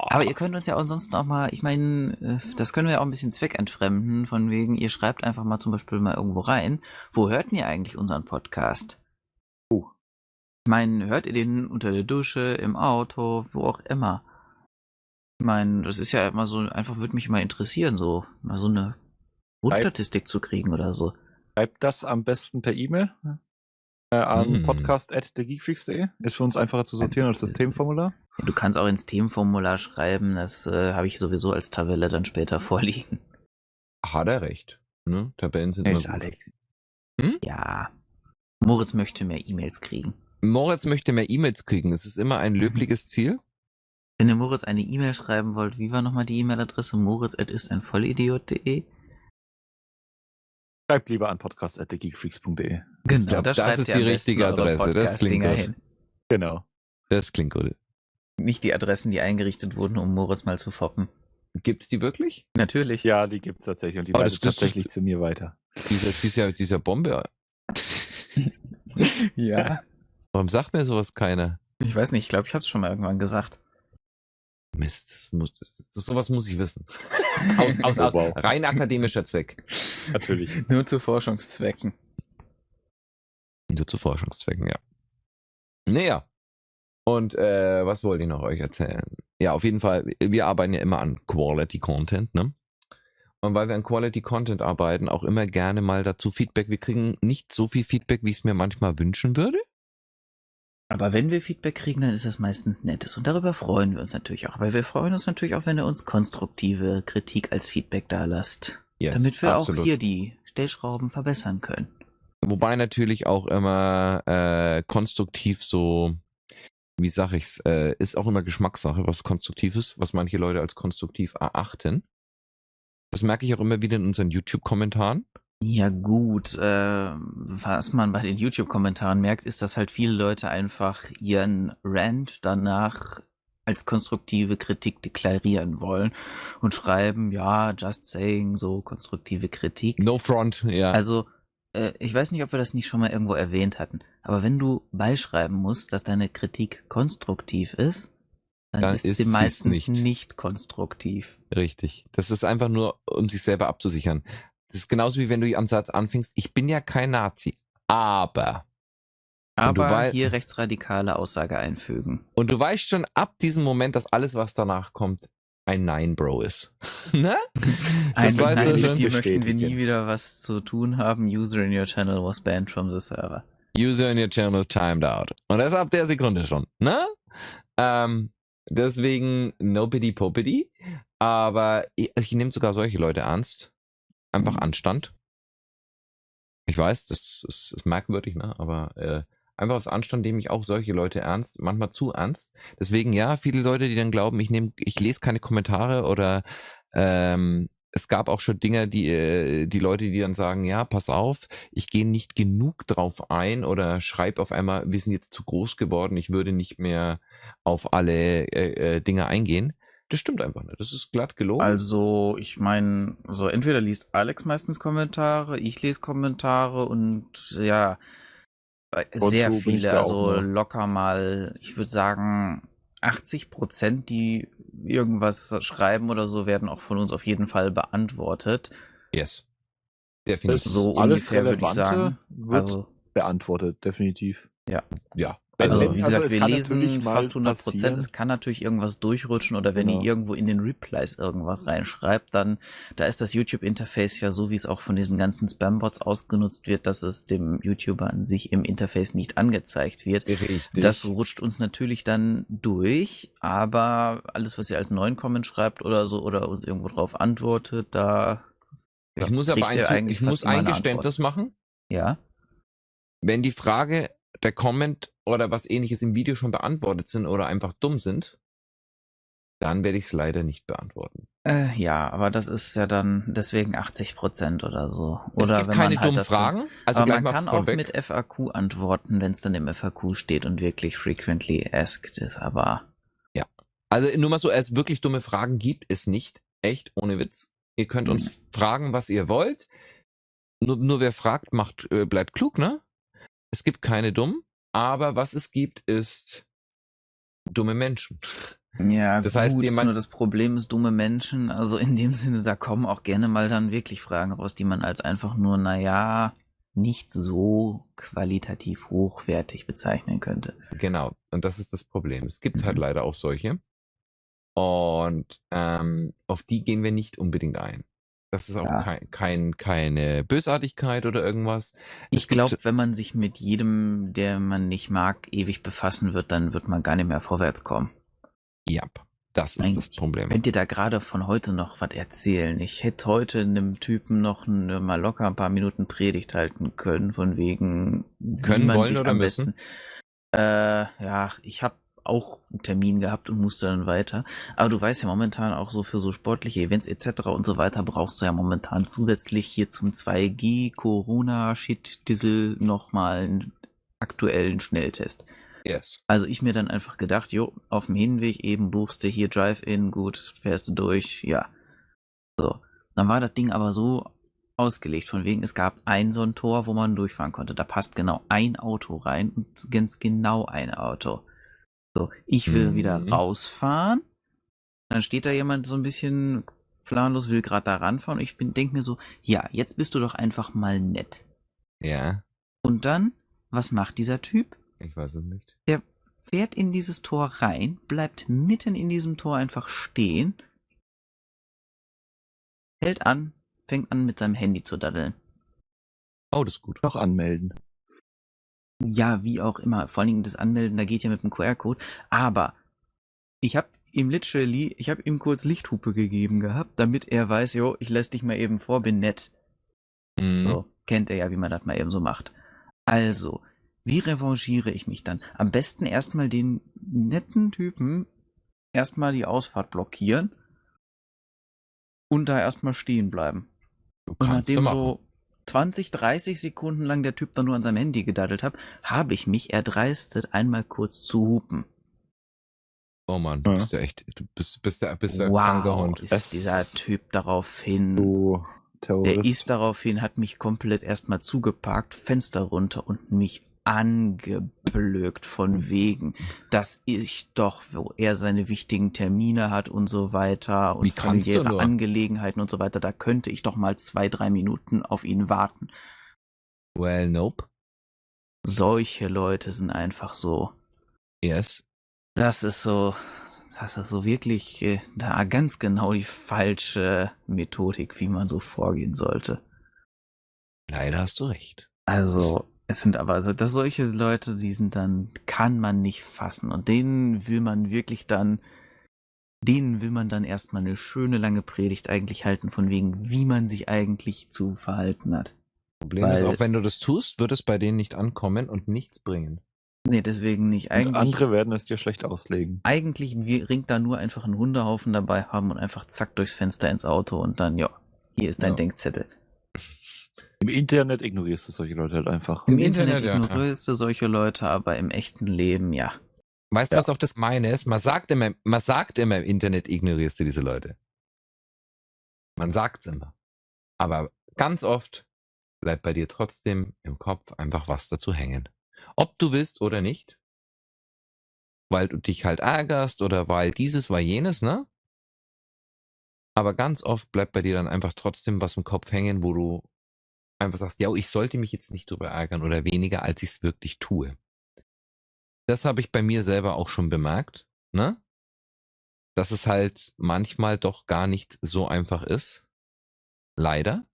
Aber ihr könnt uns ja ansonsten auch mal, ich meine, äh, das können wir ja auch ein bisschen zweckentfremden, von wegen, ihr schreibt einfach mal zum Beispiel mal irgendwo rein, wo hört ihr eigentlich unseren Podcast? Ich meine, hört ihr den unter der Dusche, im Auto, wo auch immer? Ich meine, das ist ja immer so, einfach würde mich mal interessieren, so mal so eine Grundstatistik zu kriegen oder so. Schreibt das am besten per E-Mail äh, an Mm. podcast.thegeekfreaks.de. Ist für uns einfacher zu sortieren als das Themenformular. Du kannst auch ins Themenformular schreiben, das äh, habe ich sowieso als Tabelle dann später vorliegen. Hat er recht. Ne? Tabellen sind immer gut. Alex. Hm? Ja. Moritz möchte mehr E-Mails kriegen. Moritz möchte mehr E-Mails kriegen. Es ist immer ein löbliches Ziel. Wenn ihr Moritz eine E-Mail schreiben wollt, wie war nochmal die E-Mail-Adresse? moritz.isteinvollidiot.de Schreibt lieber an podcast.thegeekfreaks.de. Genau, glaub, da das ist die richtige Adresse, das klingt gut. hin. Genau. Das klingt gut. Nicht die Adressen, die eingerichtet wurden, um Moritz mal zu foppen. Gibt's die wirklich? Natürlich. Ja, die gibt es tatsächlich und die Oh, leitet tatsächlich zu mir weiter. Dieser, dieser, dieser Bombe. ja. Warum sagt mir sowas keiner? Ich weiß nicht, ich glaube, ich habe es schon mal irgendwann gesagt. Mist, das muss, das, das, sowas muss ich wissen. Aus, aus, Oh, wow. rein akademischer Zweck. Natürlich. Nur zu Forschungszwecken. Nur zu Forschungszwecken, ja. Naja. Und äh, was wollte ich noch euch erzählen? Ja, auf jeden Fall, wir arbeiten ja immer an Quality Content, ne? Und weil wir an Quality Content arbeiten, auch immer gerne mal dazu Feedback. Wir kriegen nicht so viel Feedback, wie ich es mir manchmal wünschen würde. Aber wenn wir Feedback kriegen, dann ist das meistens nettes. Und darüber freuen wir uns natürlich auch. Weil wir freuen uns natürlich auch, wenn ihr uns konstruktive Kritik als Feedback da lasst. Yes, damit wir absolut. auch hier die Stellschrauben verbessern können. Wobei natürlich auch immer äh, konstruktiv so, wie sag ich's, äh, ist auch immer Geschmackssache, was konstruktiv ist, was manche Leute als konstruktiv erachten. Das merke ich auch immer wieder in unseren YouTube-Kommentaren. Ja gut, äh, was man bei den YouTube-Kommentaren merkt, ist, dass halt viele Leute einfach ihren Rant danach als konstruktive Kritik deklarieren wollen und schreiben, ja, just saying, so konstruktive Kritik. No front, ja. Also, äh, ich weiß nicht, ob wir das nicht schon mal irgendwo erwähnt hatten, aber wenn du beischreiben musst, dass deine Kritik konstruktiv ist, dann, Dann ist, ist sie meistens nicht. nicht. konstruktiv. Richtig. Das ist einfach nur, um sich selber abzusichern. Das ist genauso wie wenn du am Satz anfängst, ich bin ja kein Nazi, aber. Aber hier rechtsradikale Aussage einfügen. Und du weißt schon ab diesem Moment, dass alles, was danach kommt, ein Nein-Bro ist. ne? Ein Nein, mit schon. dir möchten wir nie wieder was zu tun haben. User in your channel was banned from the server. User in your channel timed out. Und das ab der Sekunde schon. Ne? Ähm, deswegen nobody popity. Aber ich, also ich nehme sogar solche Leute ernst. Einfach. Anstand. Ich weiß, das ist, ist merkwürdig, ne? Aber äh, einfach aus Anstand nehme ich auch solche Leute ernst, manchmal zu ernst. Deswegen ja, viele Leute, die dann glauben, ich nehme, ich lese keine Kommentare oder ähm, es gab auch schon Dinge, die, äh, die Leute, die dann sagen, ja, pass auf, ich gehe nicht genug drauf ein oder schreibe auf einmal, wir sind jetzt zu groß geworden, ich würde nicht mehr auf alle äh, äh, Dinge eingehen. Das stimmt einfach nicht. Das ist glatt gelogen. Also, ich meine, so entweder liest Alex meistens Kommentare, ich lese Kommentare und ja, äh, sehr so viele, also locker mal, ich würde sagen, 80 Prozent, die irgendwas schreiben oder so, werden auch von uns auf jeden Fall beantwortet. yes. Das Definitiv. So alles ungefähr würde ich Relevante sagen. wird Also, beantwortet, definitiv. ja. Wenn- also wie also gesagt, es wir lesen fast 100 Prozent. Es kann natürlich irgendwas durchrutschen oder wenn Genau. ihr irgendwo in den Replies irgendwas reinschreibt, dann, da ist das YouTube-Interface ja so, wie es auch von diesen ganzen Spam-Bots ausgenutzt wird, dass es dem YouTuber an sich im Interface nicht angezeigt wird. Richtig. Das rutscht uns natürlich dann durch, aber alles, was ihr als neuen Comment schreibt oder so oder uns irgendwo drauf antwortet, da ja, ich muss aber ein, ich muss ein Geständnis machen. Ja. Wenn die Frage, der Comment oder was ähnliches im Video schon beantwortet sind oder einfach dumm sind, dann werde ich es leider nicht beantworten. Äh, ja, aber das ist ja dann deswegen 80 Prozent oder so. Oder es gibt wenn keine man halt dummen Fragen. Also aber man kann auch vorweg. mit FAQ antworten, wenn es dann im FAQ steht und wirklich frequently asked ist, aber Also nur mal so, es wirklich dumme Fragen gibt es nicht. Echt, ohne Witz. Ihr könnt uns Mhm. fragen, was ihr wollt. Nur, nur wer fragt, macht, äh, bleibt klug, ne? Es gibt keine dummen, aber was es gibt, ist dumme Menschen. ja, Das heißt, gut, jemand- nur das Problem ist dumme Menschen, also in dem Sinne, da kommen auch gerne mal dann wirklich Fragen raus, die man als einfach nur, naja, nicht so qualitativ hochwertig bezeichnen könnte. Genau, und das ist das Problem. Es gibt Mhm. halt leider auch solche. Und ähm, auf die gehen wir nicht unbedingt ein. Das ist auch Ja. kein, kein, keine Bösartigkeit oder irgendwas. Ich Es glaube, wenn man sich mit jedem, der man nicht mag, ewig befassen wird, dann wird man gar nicht mehr vorwärts kommen. Ja, das ist das Eigentlich Problem. Könnt ihr da gerade von heute noch was erzählen? Ich hätte heute einem Typen noch eine, mal locker ein paar Minuten Predigt halten können, von wegen Können, wollen oder am müssen? besten. Äh, ja, ich habe auch einen Termin gehabt und musste dann weiter. Aber du weißt ja momentan auch so für so sportliche Events etc. und so weiter brauchst du ja momentan zusätzlich hier zum 2G Corona Shit Dissel nochmal einen aktuellen Schnelltest. Yes. Also ich mir dann einfach gedacht, jo, auf dem Hinweg eben buchst du hier Drive-In, gut, fährst du durch, ja. So. Dann war das Ding aber so ausgelegt, von wegen, es gab ein so ein Tor, wo man durchfahren konnte. Da passt genau ein Auto rein und ganz genau ein Auto. So, ich will Mhm. wieder rausfahren. Dann steht da jemand so ein bisschen planlos, will gerade da ranfahren. Und ich bin, denk mir so, ja, jetzt bist du doch einfach mal nett. Ja, Und dann, was macht dieser Typ? ich weiß es nicht. fährt in dieses Tor rein, bleibt mitten in diesem Tor einfach stehen, hält an, fängt an mit seinem Handy zu daddeln. Oh, das ist gut. Noch anmelden. Ja, wie auch immer. Vor allen Dingen das Anmelden, da geht ja mit dem QR-Code. Aber ich habe ihm literally, ich habe ihm kurz Lichthupe gegeben gehabt, damit er weiß, jo, ich lass dich mal eben vor, bin nett. Mhm. So, kennt er ja, wie man das mal eben so macht. Also, wie revanchiere ich mich dann? Am besten erstmal den netten Typen erstmal die Ausfahrt blockieren und da erstmal stehen bleiben. Du Und kannst du nachdem so 20, 30 Sekunden lang der Typ dann nur an seinem Handy gedaddelt hat, habe ich mich erdreistet, einmal kurz zu hupen. Oh Mann, du Ja. bist ja echt, du bist, bist ja, bist kranker wow, Hund. ist dieser Typ daraufhin. Du Terrorist. Der ist daraufhin, hat mich komplett erstmal zugeparkt, Fenster runter und mich angeblökt von wegen, dass ich doch, wo er seine wichtigen Termine hat und so weiter und familiäre? Angelegenheiten und so weiter, da könnte ich doch mal zwei, drei Minuten auf ihn warten. Well, nope. Solche Leute sind einfach so. Yes. Das ist so, das ist so wirklich äh, da ganz genau die falsche Methodik, wie man so vorgehen sollte. Leider hast du recht. Also, es sind aber so, dass solche Leute, die sind dann, kann man nicht fassen. Und denen will man wirklich dann, denen will man dann erstmal eine schöne lange Predigt eigentlich halten, von wegen, wie man sich eigentlich zu verhalten hat. Problem ist, Weil- auch wenn du das tust, wird es bei denen nicht ankommen und nichts bringen. Nee, deswegen nicht. Und Eigentlich, andere werden es dir schlecht auslegen. eigentlich wir ringt da nur einfach einen Hundehaufen dabei haben und einfach zack durchs Fenster ins Auto und dann, ja, hier ist dein Ja. Denkzettel. Im Internet ignorierst du solche Leute halt einfach. Im, Internet, Internet, ja, ignorierst du solche Leute, aber im echten Leben, ja. Weißt du, Ja. was auch das meine ist? Man sagt immer, man sagt immer im Internet ignorierst du diese Leute. Man sagt's immer. Aber ganz oft bleibt bei dir trotzdem im Kopf einfach was dazu hängen. Ob du willst oder nicht. Weil du dich halt ärgerst oder weil dieses, weil jenes, ne? Aber ganz oft bleibt bei dir dann einfach trotzdem was im Kopf hängen, wo du einfach sagst, ja, ich sollte mich jetzt nicht drüber ärgern oder weniger, als ich es wirklich tue. Das habe ich bei mir selber auch schon bemerkt, ne? Dass es halt manchmal doch gar nicht so einfach ist. Leider.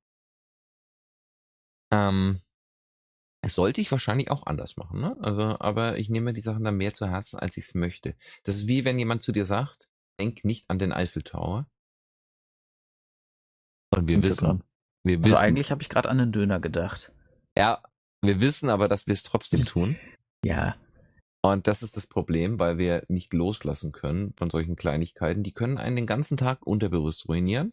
Ähm, sollte ich wahrscheinlich auch anders machen, ne? Also, aber ich nehme die Sachen dann mehr zu Herzen, als ich es möchte. Das ist wie wenn jemand zu dir sagt, denk nicht an den Eiffeltower. Und wir du wissen, wir Also wissen, eigentlich habe ich gerade an einen Döner gedacht. ja, wir wissen aber, dass wir es trotzdem tun. Ja. Und das ist das Problem, weil wir nicht loslassen können von solchen Kleinigkeiten. Die können einen den ganzen Tag unterbewusst ruinieren.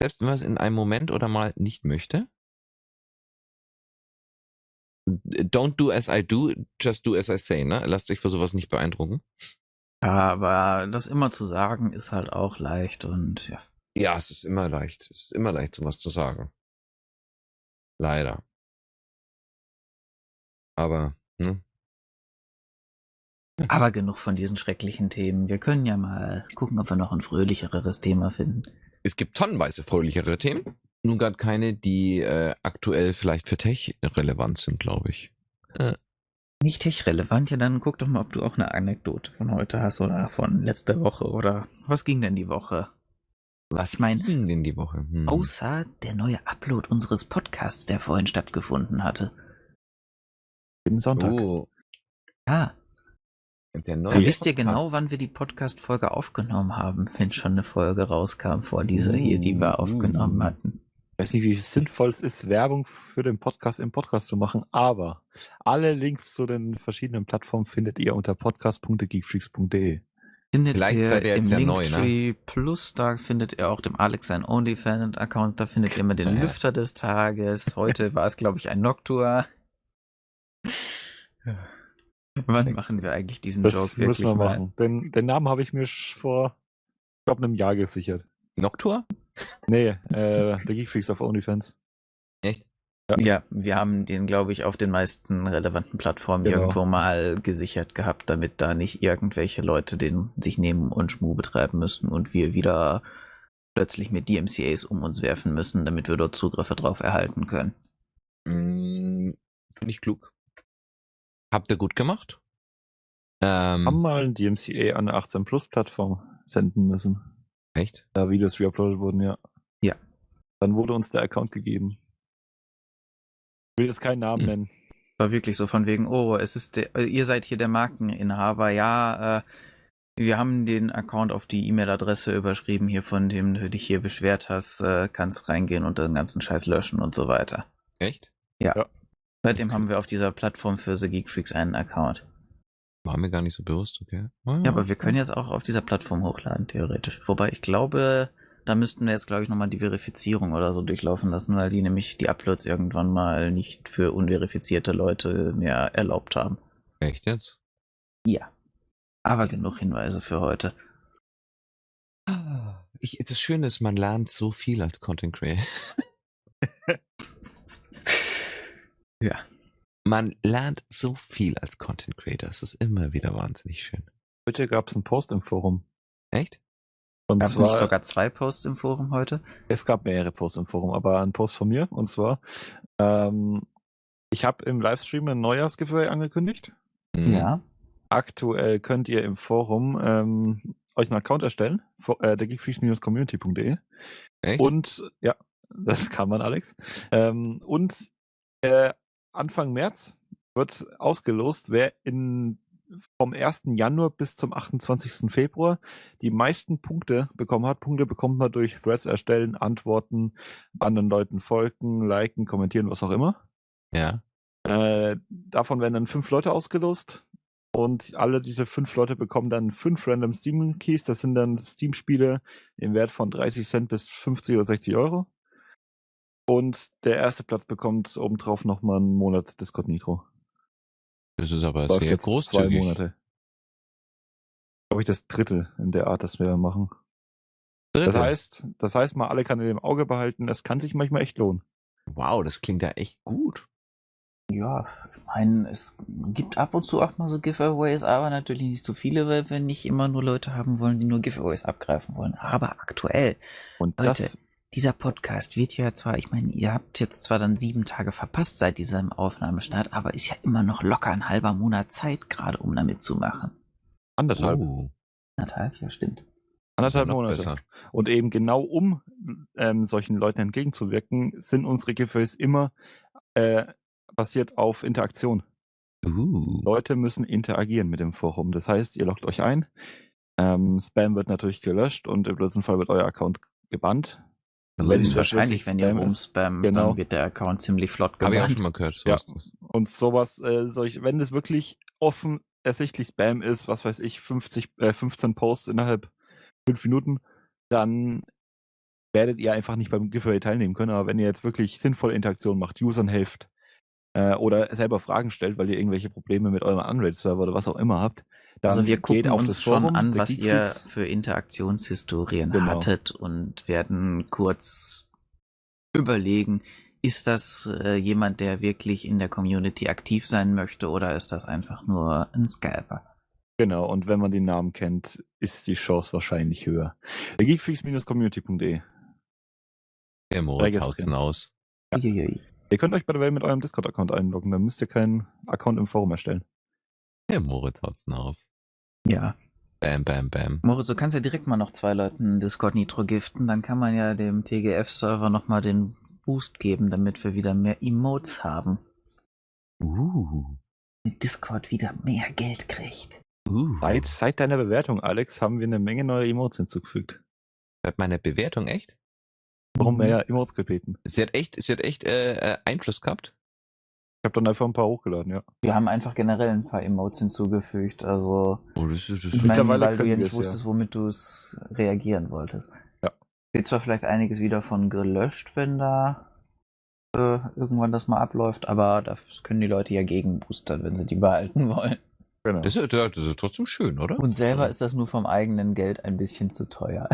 Selbst wenn man es in einem Moment oder mal nicht möchte. Don't do as I do, just do as I say, ne? Lasst euch für sowas nicht beeindrucken. Aber das immer zu sagen ist halt auch leicht und ja. Ja, es ist immer leicht. Es ist immer leicht, sowas zu sagen. Leider. Aber, ne? Aber genug von diesen schrecklichen Themen. Wir können ja mal gucken, ob wir noch ein fröhlicheres Thema finden. Es gibt tonnenweise fröhlichere Themen. Nun gerade keine, die äh, aktuell vielleicht für Tech relevant sind, glaube ich. Nicht tech-relevant, ja, dann guck doch mal, ob du auch eine Anekdote von heute hast oder von letzter Woche oder was ging denn die Woche? Was mein- ging denn die Woche? Hm. Außer der neue Upload unseres Podcasts, der vorhin stattgefunden hatte. Jeden Sonntag. Oh, Ja, der dann neue wisst ihr genau, wann wir die Podcast-Folge aufgenommen haben, wenn schon eine Folge rauskam vor dieser hier, die wir aufgenommen hatten. Ich weiß nicht, wie sinnvoll es ist, Werbung für den Podcast im Podcast zu machen, aber alle Links zu den verschiedenen Plattformen findet ihr unter podcast.geekfreaks.de. Findet Vielleicht ihr seid ihr jetzt im ja neu, ne? Linktree Plus, da findet ihr auch dem Alex sein OnlyFans-Account, da findet ihr immer den Ja. Lüfter des Tages. Heute war es, glaube ich, ein Noctua. Wann machen wir eigentlich diesen Das Joke müssen wirklich wir mal? machen. Den, den Namen habe ich mir vor, ich glaube, einem Jahr gesichert. Noctua? Nee, äh, der Geekfreaks auf OnlyFans. Echt? Ja, wir haben den, glaube ich, auf den meisten relevanten Plattformen Genau. irgendwo mal gesichert gehabt, damit da nicht irgendwelche Leute den sich nehmen und Schmu betreiben müssen und wir wieder plötzlich mit DMCAs um uns werfen müssen, damit wir dort Zugriffe drauf erhalten können. Mm, Finde ich klug. Habt ihr gut gemacht? Haben Ähm, mal ein DMCA an eine 18 Plus Plattform senden müssen. echt? Da Videos reuploadet wurden, ja. Ja. Dann wurde uns der Account gegeben. Ich will jetzt keinen Namen Hm. nennen. War wirklich so von wegen, oh, es ist der, ihr seid hier der Markeninhaber, ja, äh, wir haben den Account auf die E-Mail-Adresse überschrieben, hier von dem du dich hier beschwert hast, äh, kannst reingehen und den ganzen Scheiß löschen und so weiter. Echt? Seitdem haben wir auf dieser Plattform für The Geek Freaks einen Account. War mir gar nicht so bewusst, okay. Ah, Ja, aber wir können jetzt auch auf dieser Plattform hochladen, theoretisch. Wobei ich glaube, da müssten wir jetzt, glaube ich, nochmal die Verifizierung oder so durchlaufen lassen, weil die nämlich die Uploads irgendwann mal nicht für unverifizierte Leute mehr erlaubt haben. Echt jetzt? Ja. Aber genug Hinweise für heute. Ah, Ich, das Schöne ist, man lernt so viel als Content Creator. ja. Man lernt so viel als Content Creator. Es ist immer wieder wahnsinnig schön. Heute gab es einen Post im Forum. Echt? Und Gab es nicht sogar zwei Posts im Forum heute? es gab mehrere Posts im Forum, aber ein Post von mir. Und zwar, ähm, ich habe im Livestream ein Neujahrsgiveaway angekündigt. Mhm. Ja. Aktuell könnt ihr im Forum ähm, euch einen Account erstellen, fo- äh. Echt? Und ja, das kann man, Alex. Ähm, und äh, Anfang März wird ausgelost, wer in, vom 1. Januar bis zum 28. Februar die meisten Punkte bekommen hat. Punkte bekommt man durch Threads erstellen, Antworten, anderen Leuten folgen, liken, kommentieren, was auch immer. Ja. Äh, davon werden dann fünf Leute ausgelost. Und alle diese fünf Leute bekommen dann fünf Random Steam Keys. Das sind dann Steam-Spiele im Wert von 30 Cent bis 50 oder 60 Euro. Und der erste Platz bekommt obendrauf nochmal einen Monat Discord Nitro. Das ist aber Läuft sehr jetzt zwei großzügig. Monate. Glaube ich, das dritte in der Art, das wir machen. Das Dritte. heißt, das heißt, mal alle Kanäle im Auge behalten. Das kann sich manchmal echt lohnen. wow, das klingt ja echt gut. Ja, ich meine, es gibt ab und zu auch mal so Giveaways, aber natürlich nicht so viele, weil wir nicht immer nur Leute haben wollen, die nur Giveaways abgreifen wollen. Aber aktuell, Und Leute, das, dieser Podcast wird ja zwar, ich meine, ihr habt jetzt zwar dann sieben Tage verpasst seit diesem Aufnahmestart, aber ist ja immer noch locker ein halber Monat Zeit gerade, um damit zu machen. anderthalb, Oh, Anderthalb, ja stimmt. anderthalb Monate. besser. Und eben genau um ähm, solchen Leuten entgegenzuwirken, sind unsere Giveaways immer äh, basiert auf Interaktion. Uh. Leute müssen interagieren mit dem Forum. Das heißt, ihr loggt euch ein, ähm, Spam wird natürlich gelöscht und im blödsten Fall wird euer Account gebannt. Also Wenn ist das wahrscheinlich, wirklich wenn ihr rumspammt, Genau. dann wird der Account ziemlich flott Habe ich auch schon mal gehört. Ja. sowas. Und sowas, äh, solch, wenn es wirklich offen ersichtlich Spam ist, was weiß ich, 50, äh, 15 Posts innerhalb fünf Minuten, dann werdet ihr einfach nicht beim Giveaway teilnehmen können. Aber wenn ihr jetzt wirklich sinnvolle Interaktion macht, Usern helft äh, oder selber Fragen stellt, weil ihr irgendwelche Probleme mit eurem Unraid-Server oder was auch immer habt, dann Also wir gucken auf uns das schon Forum an, was ihr für Interaktionshistorien Genau. hattet und werden kurz überlegen, ist das äh, jemand, der wirklich in der Community aktiv sein möchte oder ist das einfach nur ein Scalper? Genau, und wenn man den Namen kennt, ist die Chance wahrscheinlich höher. Geekfreaks-community.de Der Moritz haut's aus. Uiuiui. Ihr könnt euch bei der Welt mit eurem Discord-Account einloggen, dann müsst ihr keinen Account im Forum erstellen. Der Moritz haut's aus. Ja. Bam, bam, bam. Moritz, du kannst ja direkt mal noch zwei Leuten Discord Nitro giften, dann kann man ja dem TGF-Server nochmal den Boost geben, damit wir wieder mehr Emotes haben. Uh. Mit Discord wieder mehr Geld kriegt. Uh. Seit, seit deiner Bewertung, Alex, haben wir eine Menge neue Emotes hinzugefügt. Seit meiner Bewertung echt? Warum Mhm. mehr Emotes gebeten? Sie hat echt, sie hat echt äh, äh, Einfluss gehabt. Ich habe dann einfach ein paar hochgeladen, ja. Wir haben einfach generell ein paar Emotes hinzugefügt, also Oh, das ist, das Ich meine, Mittlerweile weil du können ja wir nicht es, wusstest, womit du es reagieren wolltest. Ja. Wird zwar vielleicht einiges wieder von gelöscht, wenn da äh, irgendwann das mal abläuft, aber das können die Leute ja gegenboostern, wenn sie die behalten wollen. Genau. das, ist, das ist trotzdem schön, oder? Und selber ist das nur vom eigenen Geld ein bisschen zu teuer.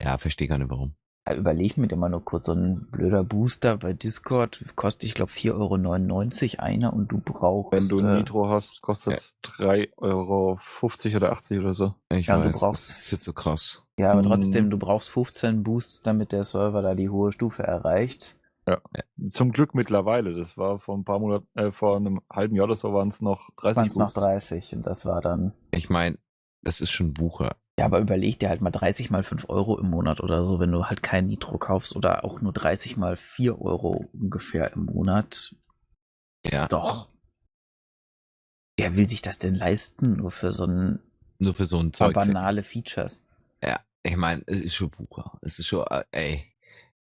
Ja, verstehe gar nicht warum. Ja, Überleg mir immer nur kurz, so ein blöder Booster bei Discord kostet, ich glaube, 4,99 Euro einer und du brauchst. Wenn du äh, Nitro hast, kostet es 3,50 Euro oder 80 oder so. Ich Ja, du weiß, brauchst- das ist jetzt so krass. Ja, aber Mm. trotzdem, du brauchst 15 Boosts, damit der Server da die hohe Stufe erreicht. Zum Glück mittlerweile. Das war vor ein paar Monaten, äh, vor einem halben Jahr oder so waren es noch 30 Waren es noch Boosts. 30 und das war dann. Ich meine, das ist schon Wucher. Ja, aber überleg dir halt mal 30 mal 5 Euro im Monat oder so, wenn du halt kein Nitro kaufst oder auch nur 30 mal 4 Euro ungefähr im Monat. Ja. Ist doch. Wer will sich das denn leisten, nur für so ein Nur für so ein paar Zeug. banale Features? Ja, ich meine, es ist schon Wucher. Es ist schon, äh, ey.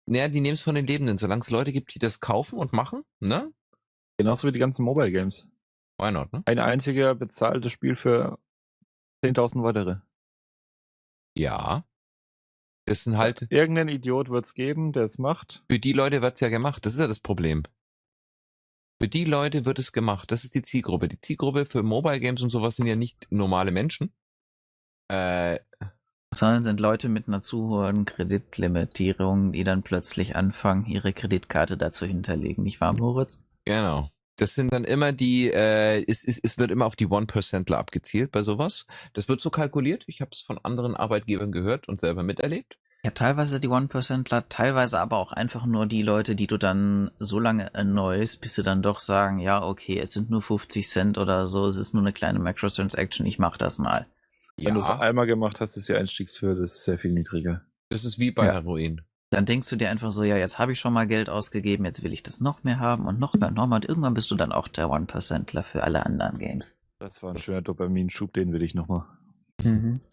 Naja, die nehmen es von den Lebenden. Solange es Leute gibt, die das kaufen und machen, ne? Genauso wie die ganzen Mobile Games. Why not, ne? Ein einziger bezahltes Spiel für 10.000 weitere. Ja. Das sind halt, Irgendein Idiot wird es geben, der es macht. für die Leute wird's ja gemacht. Das ist ja das Problem. Für die Leute wird es gemacht. Das ist die Zielgruppe. Die Zielgruppe für Mobile Games und sowas sind ja nicht normale Menschen. Äh, Sondern sind Leute mit einer zu hohen Kreditlimitierung, die dann plötzlich anfangen, ihre Kreditkarte dazu hinterlegen, nicht wahr, Moritz? Genau. Das sind dann immer die, äh, es, es, es wird immer auf die One-Percentler abgezielt bei sowas. Das wird so kalkuliert. Ich habe es von anderen Arbeitgebern gehört und selber miterlebt. Ja, teilweise die One-Percentler, teilweise aber auch einfach nur die Leute, die du dann so lange erneuest, bis sie dann doch sagen, ja, okay, es sind nur 50 Cent oder so, es ist nur eine kleine Microtransaction, ich mach das mal. Wenn du es einmal gemacht hast, ist die Einstiegshürde sehr viel niedriger. das ist wie bei Ja. Heroin. Dann denkst du dir einfach so, ja, jetzt habe ich schon mal Geld ausgegeben, jetzt will ich das noch mehr haben und noch mehr und noch mehr und irgendwann bist du dann auch der One-Percentler für alle anderen Games. Das war ein Das- schöner Dopaminschub, den will ich nochmal.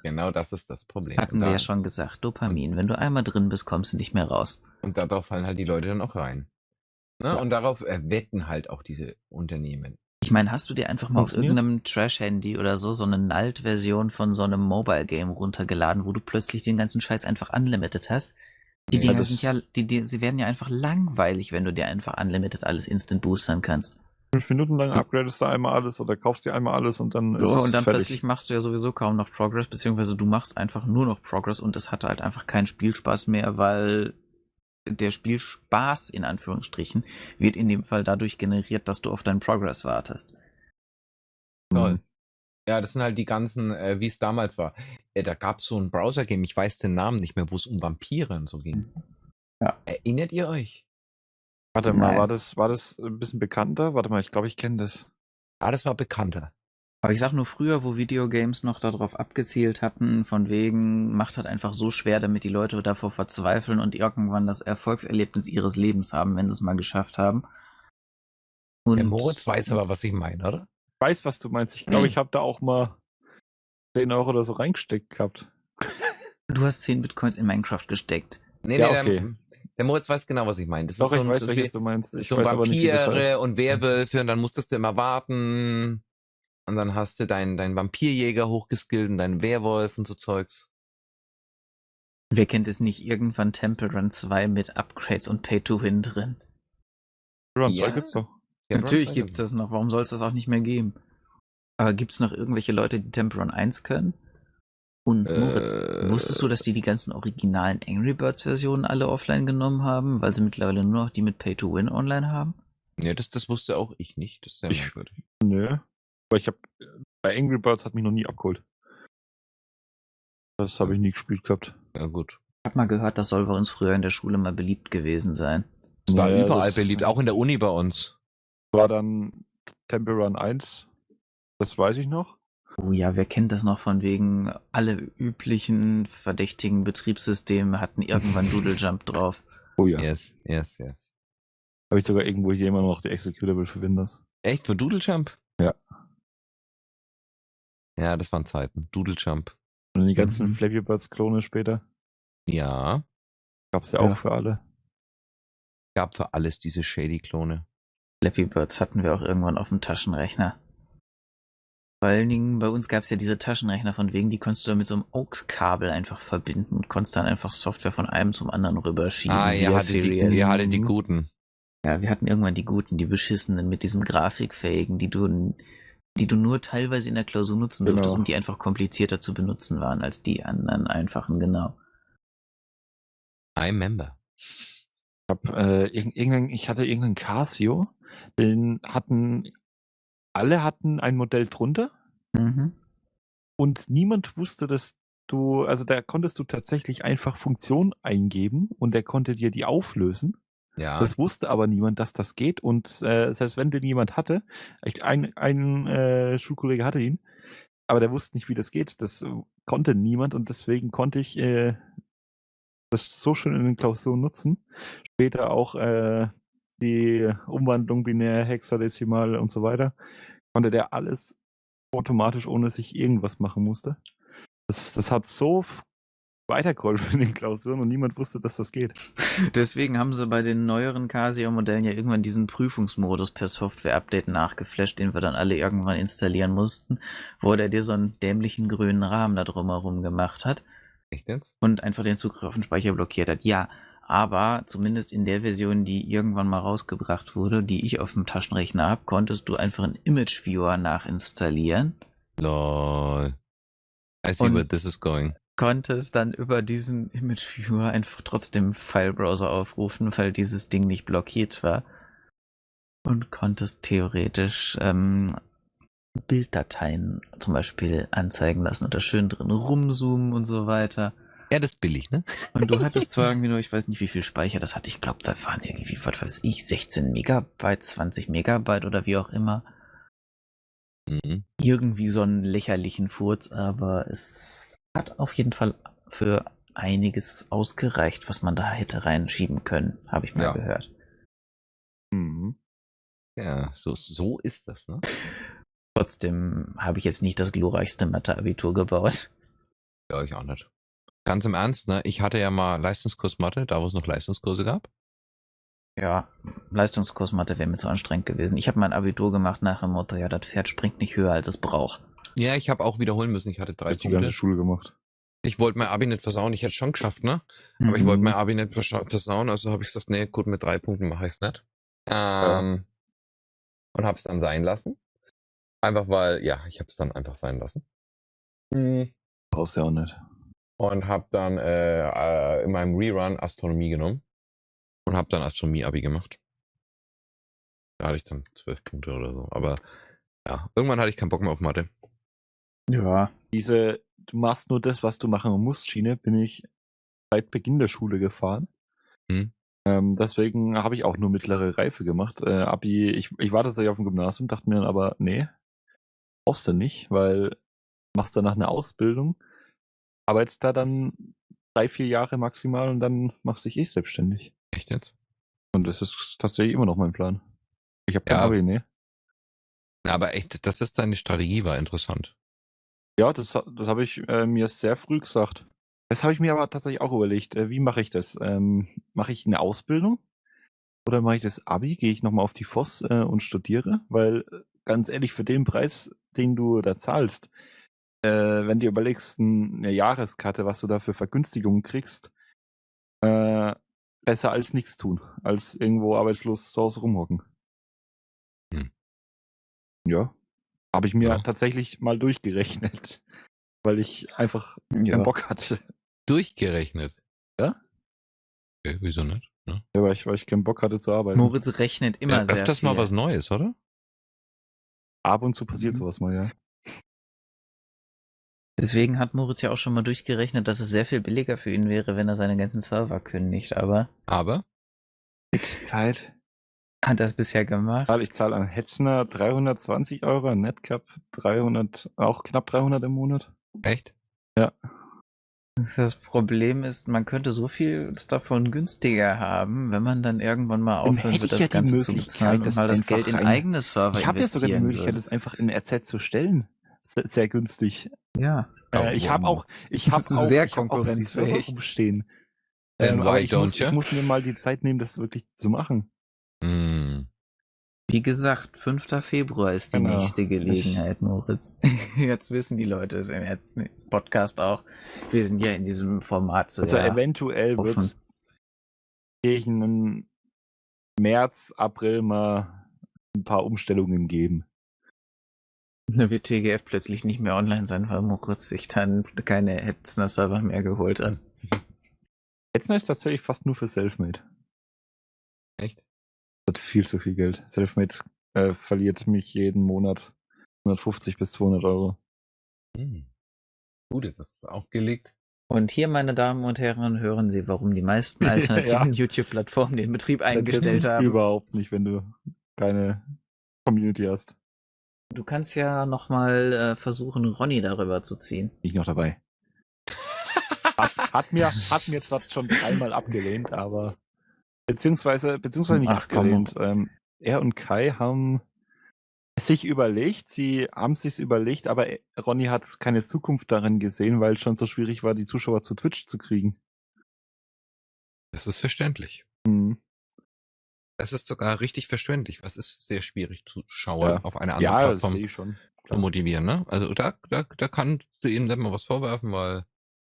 Genau das ist das Problem. Hatten wir ja schon gesagt, Dopamin, wenn du einmal drin bist, kommst du nicht mehr raus. und darauf fallen halt die Leute dann auch rein. Ne? Ja. Und darauf äh, wetten halt auch diese Unternehmen. Ich meine, hast du dir einfach mal auf irgendeinem Trash-Handy oder so so eine Nalt-Version von so einem Mobile-Game runtergeladen, wo du plötzlich den ganzen Scheiß einfach unlimited hast? Die Dinger das- sind ja, die, die, sie werden ja einfach langweilig, wenn du dir einfach unlimited alles instant boostern kannst. Fünf Minuten lang upgradest du einmal alles oder kaufst dir einmal alles und dann ist So, und dann fertig. plötzlich machst du ja sowieso kaum noch Progress, beziehungsweise du machst einfach nur noch Progress und es hat halt einfach keinen Spielspaß mehr, weil der Spielspaß in Anführungsstrichen wird in dem Fall dadurch generiert, dass du auf deinen Progress wartest. Toll. Ja, das sind halt die ganzen, äh, wie es damals war. Äh, da gab es so ein Browser-Game, ich weiß den Namen nicht mehr, wo es um Vampire und so ging. Ja. Erinnert ihr euch? Warte mal, Nein. war das, war das ein bisschen bekannter? Warte mal, ich glaube, ich kenne das. Ah, das war bekannter. Aber ich sag nur früher, wo Videogames noch darauf abgezielt hatten, von wegen, macht halt einfach so schwer, damit die Leute davor verzweifeln und irgendwann das Erfolgserlebnis ihres Lebens haben, wenn sie es mal geschafft haben. Und Der Moritz weiß aber, was ich meine, oder? Ich weiß, was du meinst. Ich glaube, Hm. ich habe da auch mal 10 Euro oder so reingesteckt gehabt. du hast 10 Bitcoins in Minecraft gesteckt. Nee, Ja, nee, okay. der, der Moritz weiß genau, was ich meine. Das Doch, ist so ich weiß, so welches du meinst. Ich so weiß aber nicht, wie das Vampire heißt. und Werwölfe und dann musstest du immer warten. Und dann hast du deinen dein Vampirjäger hochgeskillt und deinen Werwolf und so Zeugs. Wer kennt es nicht? Irgendwann Temple Run 2 mit Upgrades und Pay-to-Win drin. Run Ja. 2 gibt's doch. Ja, Natürlich Run- gibt's das noch. Warum soll es das auch nicht mehr geben? Aber gibt's noch irgendwelche Leute, die Temple Run 1 können? Und Moritz, Äh, wusstest du, dass die die ganzen originalen Angry Birds Versionen alle offline genommen haben, weil sie mittlerweile nur noch die mit Pay-to-Win online haben? Nee, das, das wusste auch ich nicht. Das ist sehr Ich- merkwürdig. Nö. Aber ich habe bei Angry Birds hat mich noch nie abgeholt. Das habe ich nie gespielt gehabt. Ja, gut. Ich hab mal gehört, das soll bei uns früher in der Schule mal beliebt gewesen sein. Es war Ja, überall das beliebt, auch in der Uni bei uns. War dann Temple Run 1. Das weiß ich noch. Oh ja, wer kennt das noch von wegen, alle üblichen verdächtigen Betriebssysteme hatten irgendwann Doodle Jump drauf. Oh ja. Yes, yes, yes. Habe ich sogar irgendwo hier immer noch die Executable für Windows. Echt, für Doodle Jump? Ja. Ja, das waren Zeiten. Doodle Jump. Und die ganzen Mhm. Flappy Birds Klone später. Ja. Gab's ja, Ja. auch für alle. Gab für alles diese Shady-Klone. Flappy Birds hatten wir auch irgendwann auf dem Taschenrechner. Vor allen Dingen, bei uns gab es ja diese Taschenrechner von wegen, die konntest du dann mit so einem AUX-Kabel einfach verbinden und konntest dann einfach Software von einem zum anderen rüberschieben. Ah, ihr hattet, die, ihr hattet die guten. Ja, wir hatten irgendwann die guten, die beschissenen mit diesem Grafikfähigen, die du, die du nur teilweise in der Klausur nutzen Genau. durftest und die einfach komplizierter zu benutzen waren als die anderen einfachen, genau. I remember. Ich, hab, äh, irgendein, ich hatte irgendeinen Casio, den hatten, alle hatten ein Modell drunter Mhm. und niemand wusste, dass du, also da konntest du tatsächlich einfach Funktionen eingeben und der konnte dir die auflösen. Ja. Das wusste aber niemand, dass das geht und äh, selbst wenn den jemand hatte, ein, ein äh, Schulkollege hatte ihn, aber der wusste nicht, wie das geht. Das äh, konnte niemand und deswegen konnte ich äh, das so schön in den Klausuren nutzen. Später auch äh, die Umwandlung binär, hexadezimal und so weiter. Konnte der alles automatisch, ohne dass ich irgendwas machen musste. Das, das hat so weitergeholfen in den Klausuren und niemand wusste, dass das geht. Deswegen haben sie bei den neueren Casio-Modellen ja irgendwann diesen Prüfungsmodus per Software-Update nachgeflasht, den wir dann alle irgendwann installieren mussten, wo der dir so einen dämlichen grünen Rahmen da drumherum gemacht hat Echt jetzt? und einfach den Zugriff auf den Speicher blockiert hat. Ja, aber zumindest in der Version, die irgendwann mal rausgebracht wurde, die ich auf dem Taschenrechner habe, konntest du einfach einen Image Viewer nachinstallieren, Lol. I see where this is going. konntest dann über diesen Image Viewer einfach trotzdem File-Browser aufrufen, weil dieses Ding nicht blockiert war. Und konntest theoretisch ähm, Bilddateien zum Beispiel anzeigen lassen und da schön drin rumzoomen und so weiter. Ja, das ist billig, ne? Und du hattest zwar irgendwie nur, ich weiß nicht, wie viel Speicher das hatte. Ich glaube, da waren irgendwie, was weiß ich, 16 Megabyte, 20 Megabyte oder wie auch immer. Mhm. Irgendwie so einen lächerlichen Furz, aber es hat auf jeden Fall für einiges ausgereicht, was man da hätte reinschieben können, habe ich mal Ja. gehört. Mhm. Ja, so, so ist das, ne? Trotzdem habe ich jetzt nicht das glorreichste Mathe-Abitur gebaut. Ja, ich auch nicht. Ganz im Ernst, ne? Ich hatte ja mal Leistungskurs Mathe, da wo es noch Leistungskurse gab. Ja, Leistungskurs Mathe wäre mir zu anstrengend gewesen. Ich habe mein Abitur gemacht nach dem Motto, ja, das Pferd springt nicht höher, als es braucht. Ja, ich habe auch wiederholen müssen. Ich hatte drei ich die ganze Punkte. Schule gemacht. Ich wollte mein Abi nicht versauen. Ich hätte es schon geschafft, ne? Aber ich Mhm. wollte mein Abi nicht versauen, also habe ich gesagt, nee, gut, mit drei Punkten mache ich es nicht. Ähm, Und habe es dann sein lassen. Einfach weil, ja, ich habe es dann einfach sein lassen. Mhm. Brauchst du ja auch nicht. Und habe dann äh, äh, in meinem Rerun Astronomie genommen. Und habe dann Astronomie-Abi gemacht. Da hatte ich dann zwölf Punkte oder so. Aber ja, irgendwann hatte ich keinen Bock mehr auf Mathe. Ja. Diese, du machst nur das, was du machen musst, Schiene, bin ich seit Beginn der Schule gefahren. Hm. Ähm, deswegen habe ich auch nur mittlere Reife gemacht. Äh, Abi, ich, ich war tatsächlich auf dem Gymnasium, dachte mir dann aber, nee, brauchst du nicht, weil machst danach eine Ausbildung, arbeitest da dann drei, vier Jahre maximal und dann machst du dich eh selbstständig. Echt jetzt? Und das ist tatsächlich immer noch mein Plan. Ich habe kein Ja. Abi, nee. Aber echt, dass das deine Strategie war, interessant. Ja, das, das habe ich äh, mir sehr früh gesagt. Das habe ich mir aber tatsächlich auch überlegt. Äh, wie mache ich das? Ähm, mache ich eine Ausbildung? Oder mache ich das Abi? Gehe ich nochmal auf die FOS äh, und studiere? Weil, äh, ganz ehrlich, für den Preis, den du da zahlst, äh, wenn du überlegst, eine Jahreskarte, was du da für Vergünstigungen kriegst, äh, besser als nichts tun, als irgendwo arbeitslos zu Hause rumhocken. Hm. Ja. Habe ich mir Ja. tatsächlich mal durchgerechnet, weil ich einfach Ja. keinen Bock hatte. Durchgerechnet. Ja? Okay, wieso nicht? Ne? Ja, weil ich, weil ich keinen Bock hatte zu arbeiten. Moritz rechnet immer Ja, sehr öfters viel. mal was Neues, oder? Ab und zu passiert Mhm. sowas mal, ja. Deswegen hat Moritz ja auch schon mal durchgerechnet, dass es sehr viel billiger für ihn wäre, wenn er seine ganzen Server kündigt. Aber Aber Mit Zeit. hat er es bisher gemacht? Ich zahle an Hetzner 320 Euro, an Netcap 300, auch knapp 300 im Monat. echt? Das Problem ist, man könnte so viel davon günstiger haben, wenn man dann irgendwann mal aufhören ich das ja Ganze zu bezahlen und das mal das Geld in eigene Server Ich habe ja sogar die investieren Möglichkeit, würde. das einfach in RZ zu stellen. Sehr, sehr günstig. Ja. Äh, ich habe auch, ich habe auch, sehr ich hab auch die Server rumstehen. Then aber why ich muss, ich muss mir mal die Zeit nehmen, das wirklich zu machen. Hm. Wie gesagt, 5. Februar ist die Genau. nächste Gelegenheit, Moritz. Jetzt wissen die Leute es im Podcast auch. Wir sind ja in diesem Format so Also ja, eventuell wird es gegen März, April mal ein paar Umstellungen geben. Da wird TGF plötzlich nicht mehr online sein, weil Moritz sich dann keine Hetzner Server mehr geholt hat. Hetzner ist tatsächlich fast nur für Selfmade. Echt? Das hat viel zu viel Geld. Selfmade äh, verliert mich jeden Monat 150 bis 200 Euro. Hm. Gut, jetzt hast du es aufgelegt. Und hier, meine Damen und Herren, hören Sie, warum die meisten Ja. alternativen YouTube-Plattformen den Betrieb eingestellt Das haben. Überhaupt nicht, wenn du keine Community hast. Du kannst ja nochmal äh, versuchen, Ronny darüber zu ziehen. Bin ich noch dabei. hat, hat, mir, hat mir zwar schon dreimal abgelehnt, aber beziehungsweise, beziehungsweise nicht Ach, abgelehnt. Ähm, er und Kai haben es sich überlegt, sie haben sich überlegt, aber Ronny hat keine Zukunft darin gesehen, weil es schon so schwierig war, die Zuschauer zu Twitch zu kriegen. Das ist verständlich. Hm. Es ist sogar richtig verständlich. Was ist sehr schwierig zu schauen Ja. auf einer anderen Ja, das Plattform ich schon. zu motivieren, ne? Also da, da, da kannst du ihm dann mal was vorwerfen, weil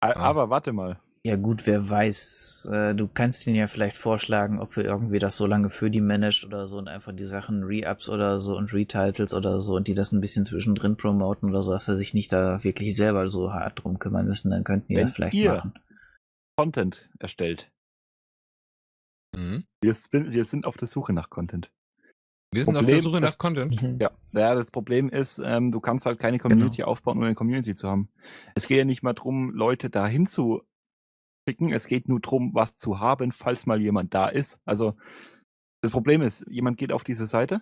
A- Aber warte mal. Ja gut, wer weiß. Äh, du kannst ihn ja vielleicht vorschlagen, ob er irgendwie das so lange für die managt oder so und einfach die Sachen Re-Ups oder so und Retitles oder so und die das ein bisschen zwischendrin promoten oder so, dass er sich nicht da wirklich selber so hart drum kümmern müssen, dann könnten die Wenn das vielleicht ihr- machen. Content erstellt. Mhm. Wir, sind- wir sind auf der Suche nach Content. wir sind auf Problem der Suche nach ist- Content. Ja, ja das Problem ist, ähm, du kannst halt keine Community aufbauen, ohne eine Community zu haben. Es geht ja nicht mal drum, Leute dahin zu schicken. Es geht nur drum, was zu haben, falls mal jemand da ist. Also das Problem ist, jemand geht auf diese Seite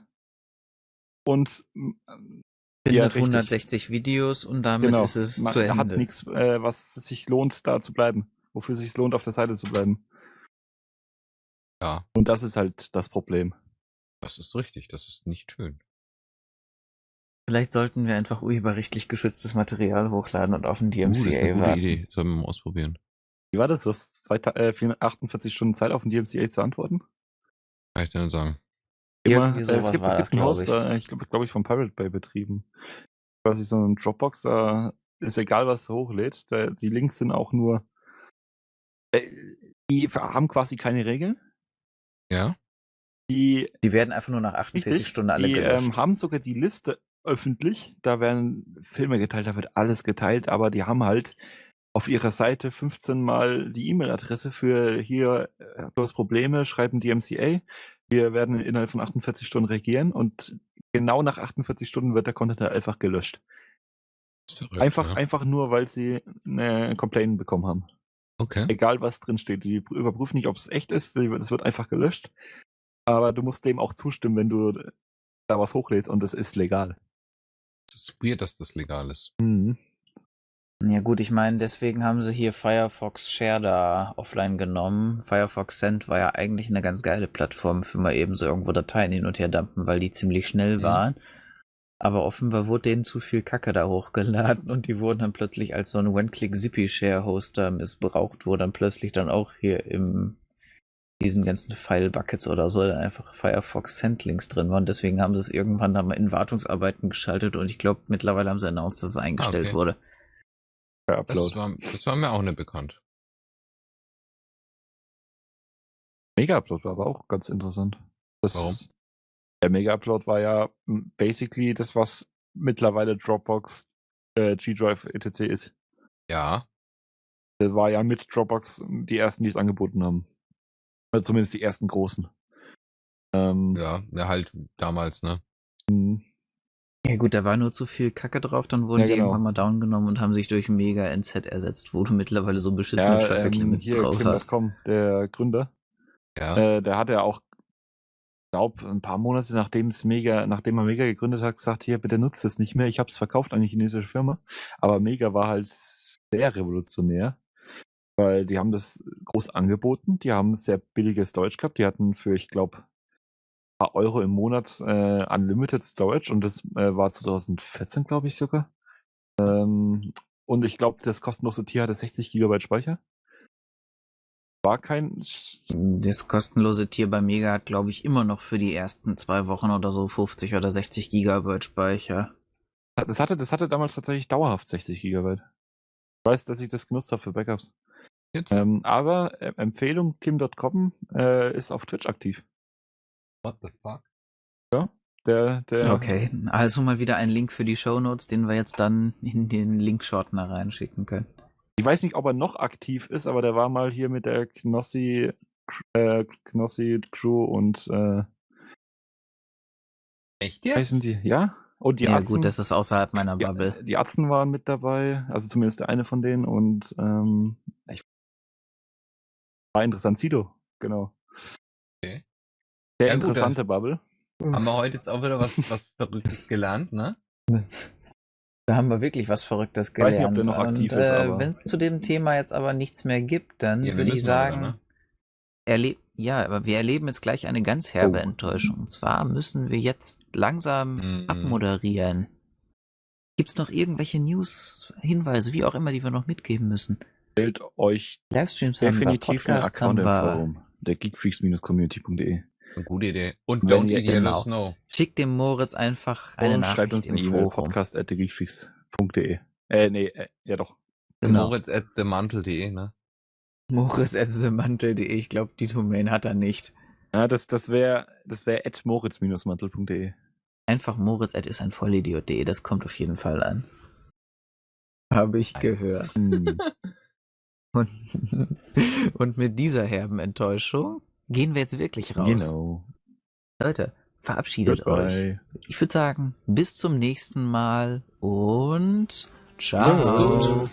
und ähm, Findet Ja, richtig. 160 Videos und damit genau, ist es man zu Ende. hat nichts, äh, was sich lohnt, da zu bleiben. Wofür es sich lohnt, auf der Seite zu bleiben. Ja, Und das ist halt das Problem. das ist richtig. Das ist nicht schön. Vielleicht sollten wir einfach urheberrechtlich geschütztes Material hochladen und auf den Uh, das ist DMCA eine gute warten. Idee. Sollen wir mal ausprobieren. Wie war das? Du hast zwei, äh, 48 Stunden Zeit auf den DMCA zu antworten? Kann ich dir nicht sagen. Immer, äh, es gibt, es gibt ein Haus, ich. da, ich glaube, glaub ich, von Pirate Bay betrieben. Quasi so ein Dropbox, da ist egal, was du hochlädst. Da, die Links sind auch nur. Äh, die haben quasi keine Regeln. Ja? Die, Die werden einfach nur nach 48 richtig, Stunden alle die gelöscht. ähm, haben sogar die Liste öffentlich. Da werden Filme geteilt, da wird alles geteilt, aber die haben halt auf ihrer Seite 15 Mal die E-Mail-Adresse für hier, äh, du hast Probleme, schreiben DMCA. Wir werden innerhalb von 48 Stunden reagieren und genau nach 48 Stunden wird der Content halt einfach gelöscht. Verrückt, Einfach, ja. einfach nur, weil sie eine Complaint bekommen haben. Okay. Egal, was drin steht. Die überprüfen nicht, ob es echt ist. Es wird einfach gelöscht. Aber du musst dem auch zustimmen, wenn du da was hochlädst und es ist legal. Es ist weird, dass das legal ist. Ja gut, ich meine, deswegen haben sie hier Firefox Share da offline genommen. Firefox Send war ja eigentlich eine ganz geile Plattform für mal eben so irgendwo Dateien hin und her dumpen, weil die ziemlich schnell Mhm. waren. Aber offenbar wurde denen zu viel Kacke da hochgeladen und die wurden dann plötzlich als so ein One-Click-Zippy-Share-Hoster missbraucht, wo dann plötzlich dann auch hier im diesen ganzen File-Buckets oder so dann einfach Firefox Send-Links drin waren. Deswegen haben sie es irgendwann dann mal in Wartungsarbeiten geschaltet und ich glaube, mittlerweile haben sie announced, dass es eingestellt okay. wurde. Das Upload. war, das war mir auch nicht bekannt. Mega-Upload war aber auch ganz interessant. Das, Warum? Der Mega-Upload war ja m, basically das, was mittlerweile Dropbox, äh, G-Drive etc. ist. Ja. Der war ja mit Dropbox die ersten, die es angeboten haben. Oder zumindest die ersten großen. Ähm, Ja, ja, halt damals, ne? mh. Ja gut, da war nur zu viel Kacke drauf, dann wurden Ja, die genau. irgendwann mal down genommen und haben sich durch Mega NZ ersetzt, wo du mittlerweile so beschissene ja, Traffic ähm, Limits hier, drauf hast. Kim.com, der Gründer, Ja. äh, der hat ja auch, glaube ein paar Monate nachdem es Mega, nachdem er Mega gegründet hat, gesagt, hier, bitte nutzt es nicht mehr. Ich habe es verkauft an eine chinesische Firma. Aber Mega war halt sehr revolutionär, weil die haben das groß angeboten. Die haben sehr billiges Deutsch gehabt. Die hatten für, ich glaube, paar Euro im Monat äh, Unlimited Storage und das äh, war 2014, glaube ich sogar. Ähm, und ich glaube, das kostenlose Tier hatte 60 Gigabyte Speicher. War kein. Das kostenlose Tier bei Mega hat, glaube ich, immer noch für die ersten zwei Wochen oder so 50 oder 60 Gigabyte Speicher. Das hatte, das hatte damals tatsächlich dauerhaft 60 Gigabyte. Ich weiß, dass ich das genutzt habe für Backups. Jetzt? Ähm, aber äh, Empfehlung, Kim.com äh, ist auf Twitch aktiv. What the fuck? Der, der, Okay, also mal wieder ein Link für die Shownotes, den wir jetzt dann in den Linkshortener reinschicken können. Ich weiß nicht, ob er noch aktiv ist, aber der war mal hier mit der Knossi, äh, Knossi Crew und äh, Echt jetzt? heißen die? Ja? Und die ja Atzen, gut, das ist außerhalb meiner die, Bubble. die Atzen waren mit dabei, also zumindest der eine von denen und ähm, ich, war interessant, Sido, genau. Okay. Sehr Ja, gut, interessante Bubble. Haben wir heute jetzt auch wieder was, was Verrücktes gelernt, ne? Da haben wir wirklich was Verrücktes Weiß gelernt. nicht, ob der noch aktiv Und, ist, äh, Wenn es zu dem Thema jetzt aber nichts mehr gibt, dann Ja, würde ich sagen, ne? erleb ja, aber wir erleben jetzt gleich eine ganz herbe Oh. Enttäuschung. Und zwar müssen wir jetzt langsam Mhm. abmoderieren. Gibt es noch irgendwelche News, Hinweise, wie auch immer, die wir noch mitgeben müssen? Stellt euch Livestreams haben wir, definitiv einen Account im. Forum. Der geekfreaks-community.de. Eine gute Idee. Und Wenn don't ihr- eat yellow genau. snow. Schickt dem Moritz einfach eine Und Nachricht schreibt uns eine E-Mail, Forum. podcast at thegeekfreaks.de. Äh, nee, äh, ja doch. Genau. Moritz at themantel.de, ne? Moritz.mantel.de, ich glaube, die Domain hat er nicht. Ja, das, das wäre das wär at moritz-mantel.de. Einfach Moritz ist ein Vollidiot.de, das kommt auf jeden Fall an. Habe ich Nice. gehört. Hm. Und, und mit dieser herben Enttäuschung gehen wir jetzt wirklich raus. Genau. Leute, verabschiedet euch. Goodbye. Ich würde sagen, bis zum nächsten Mal und ciao.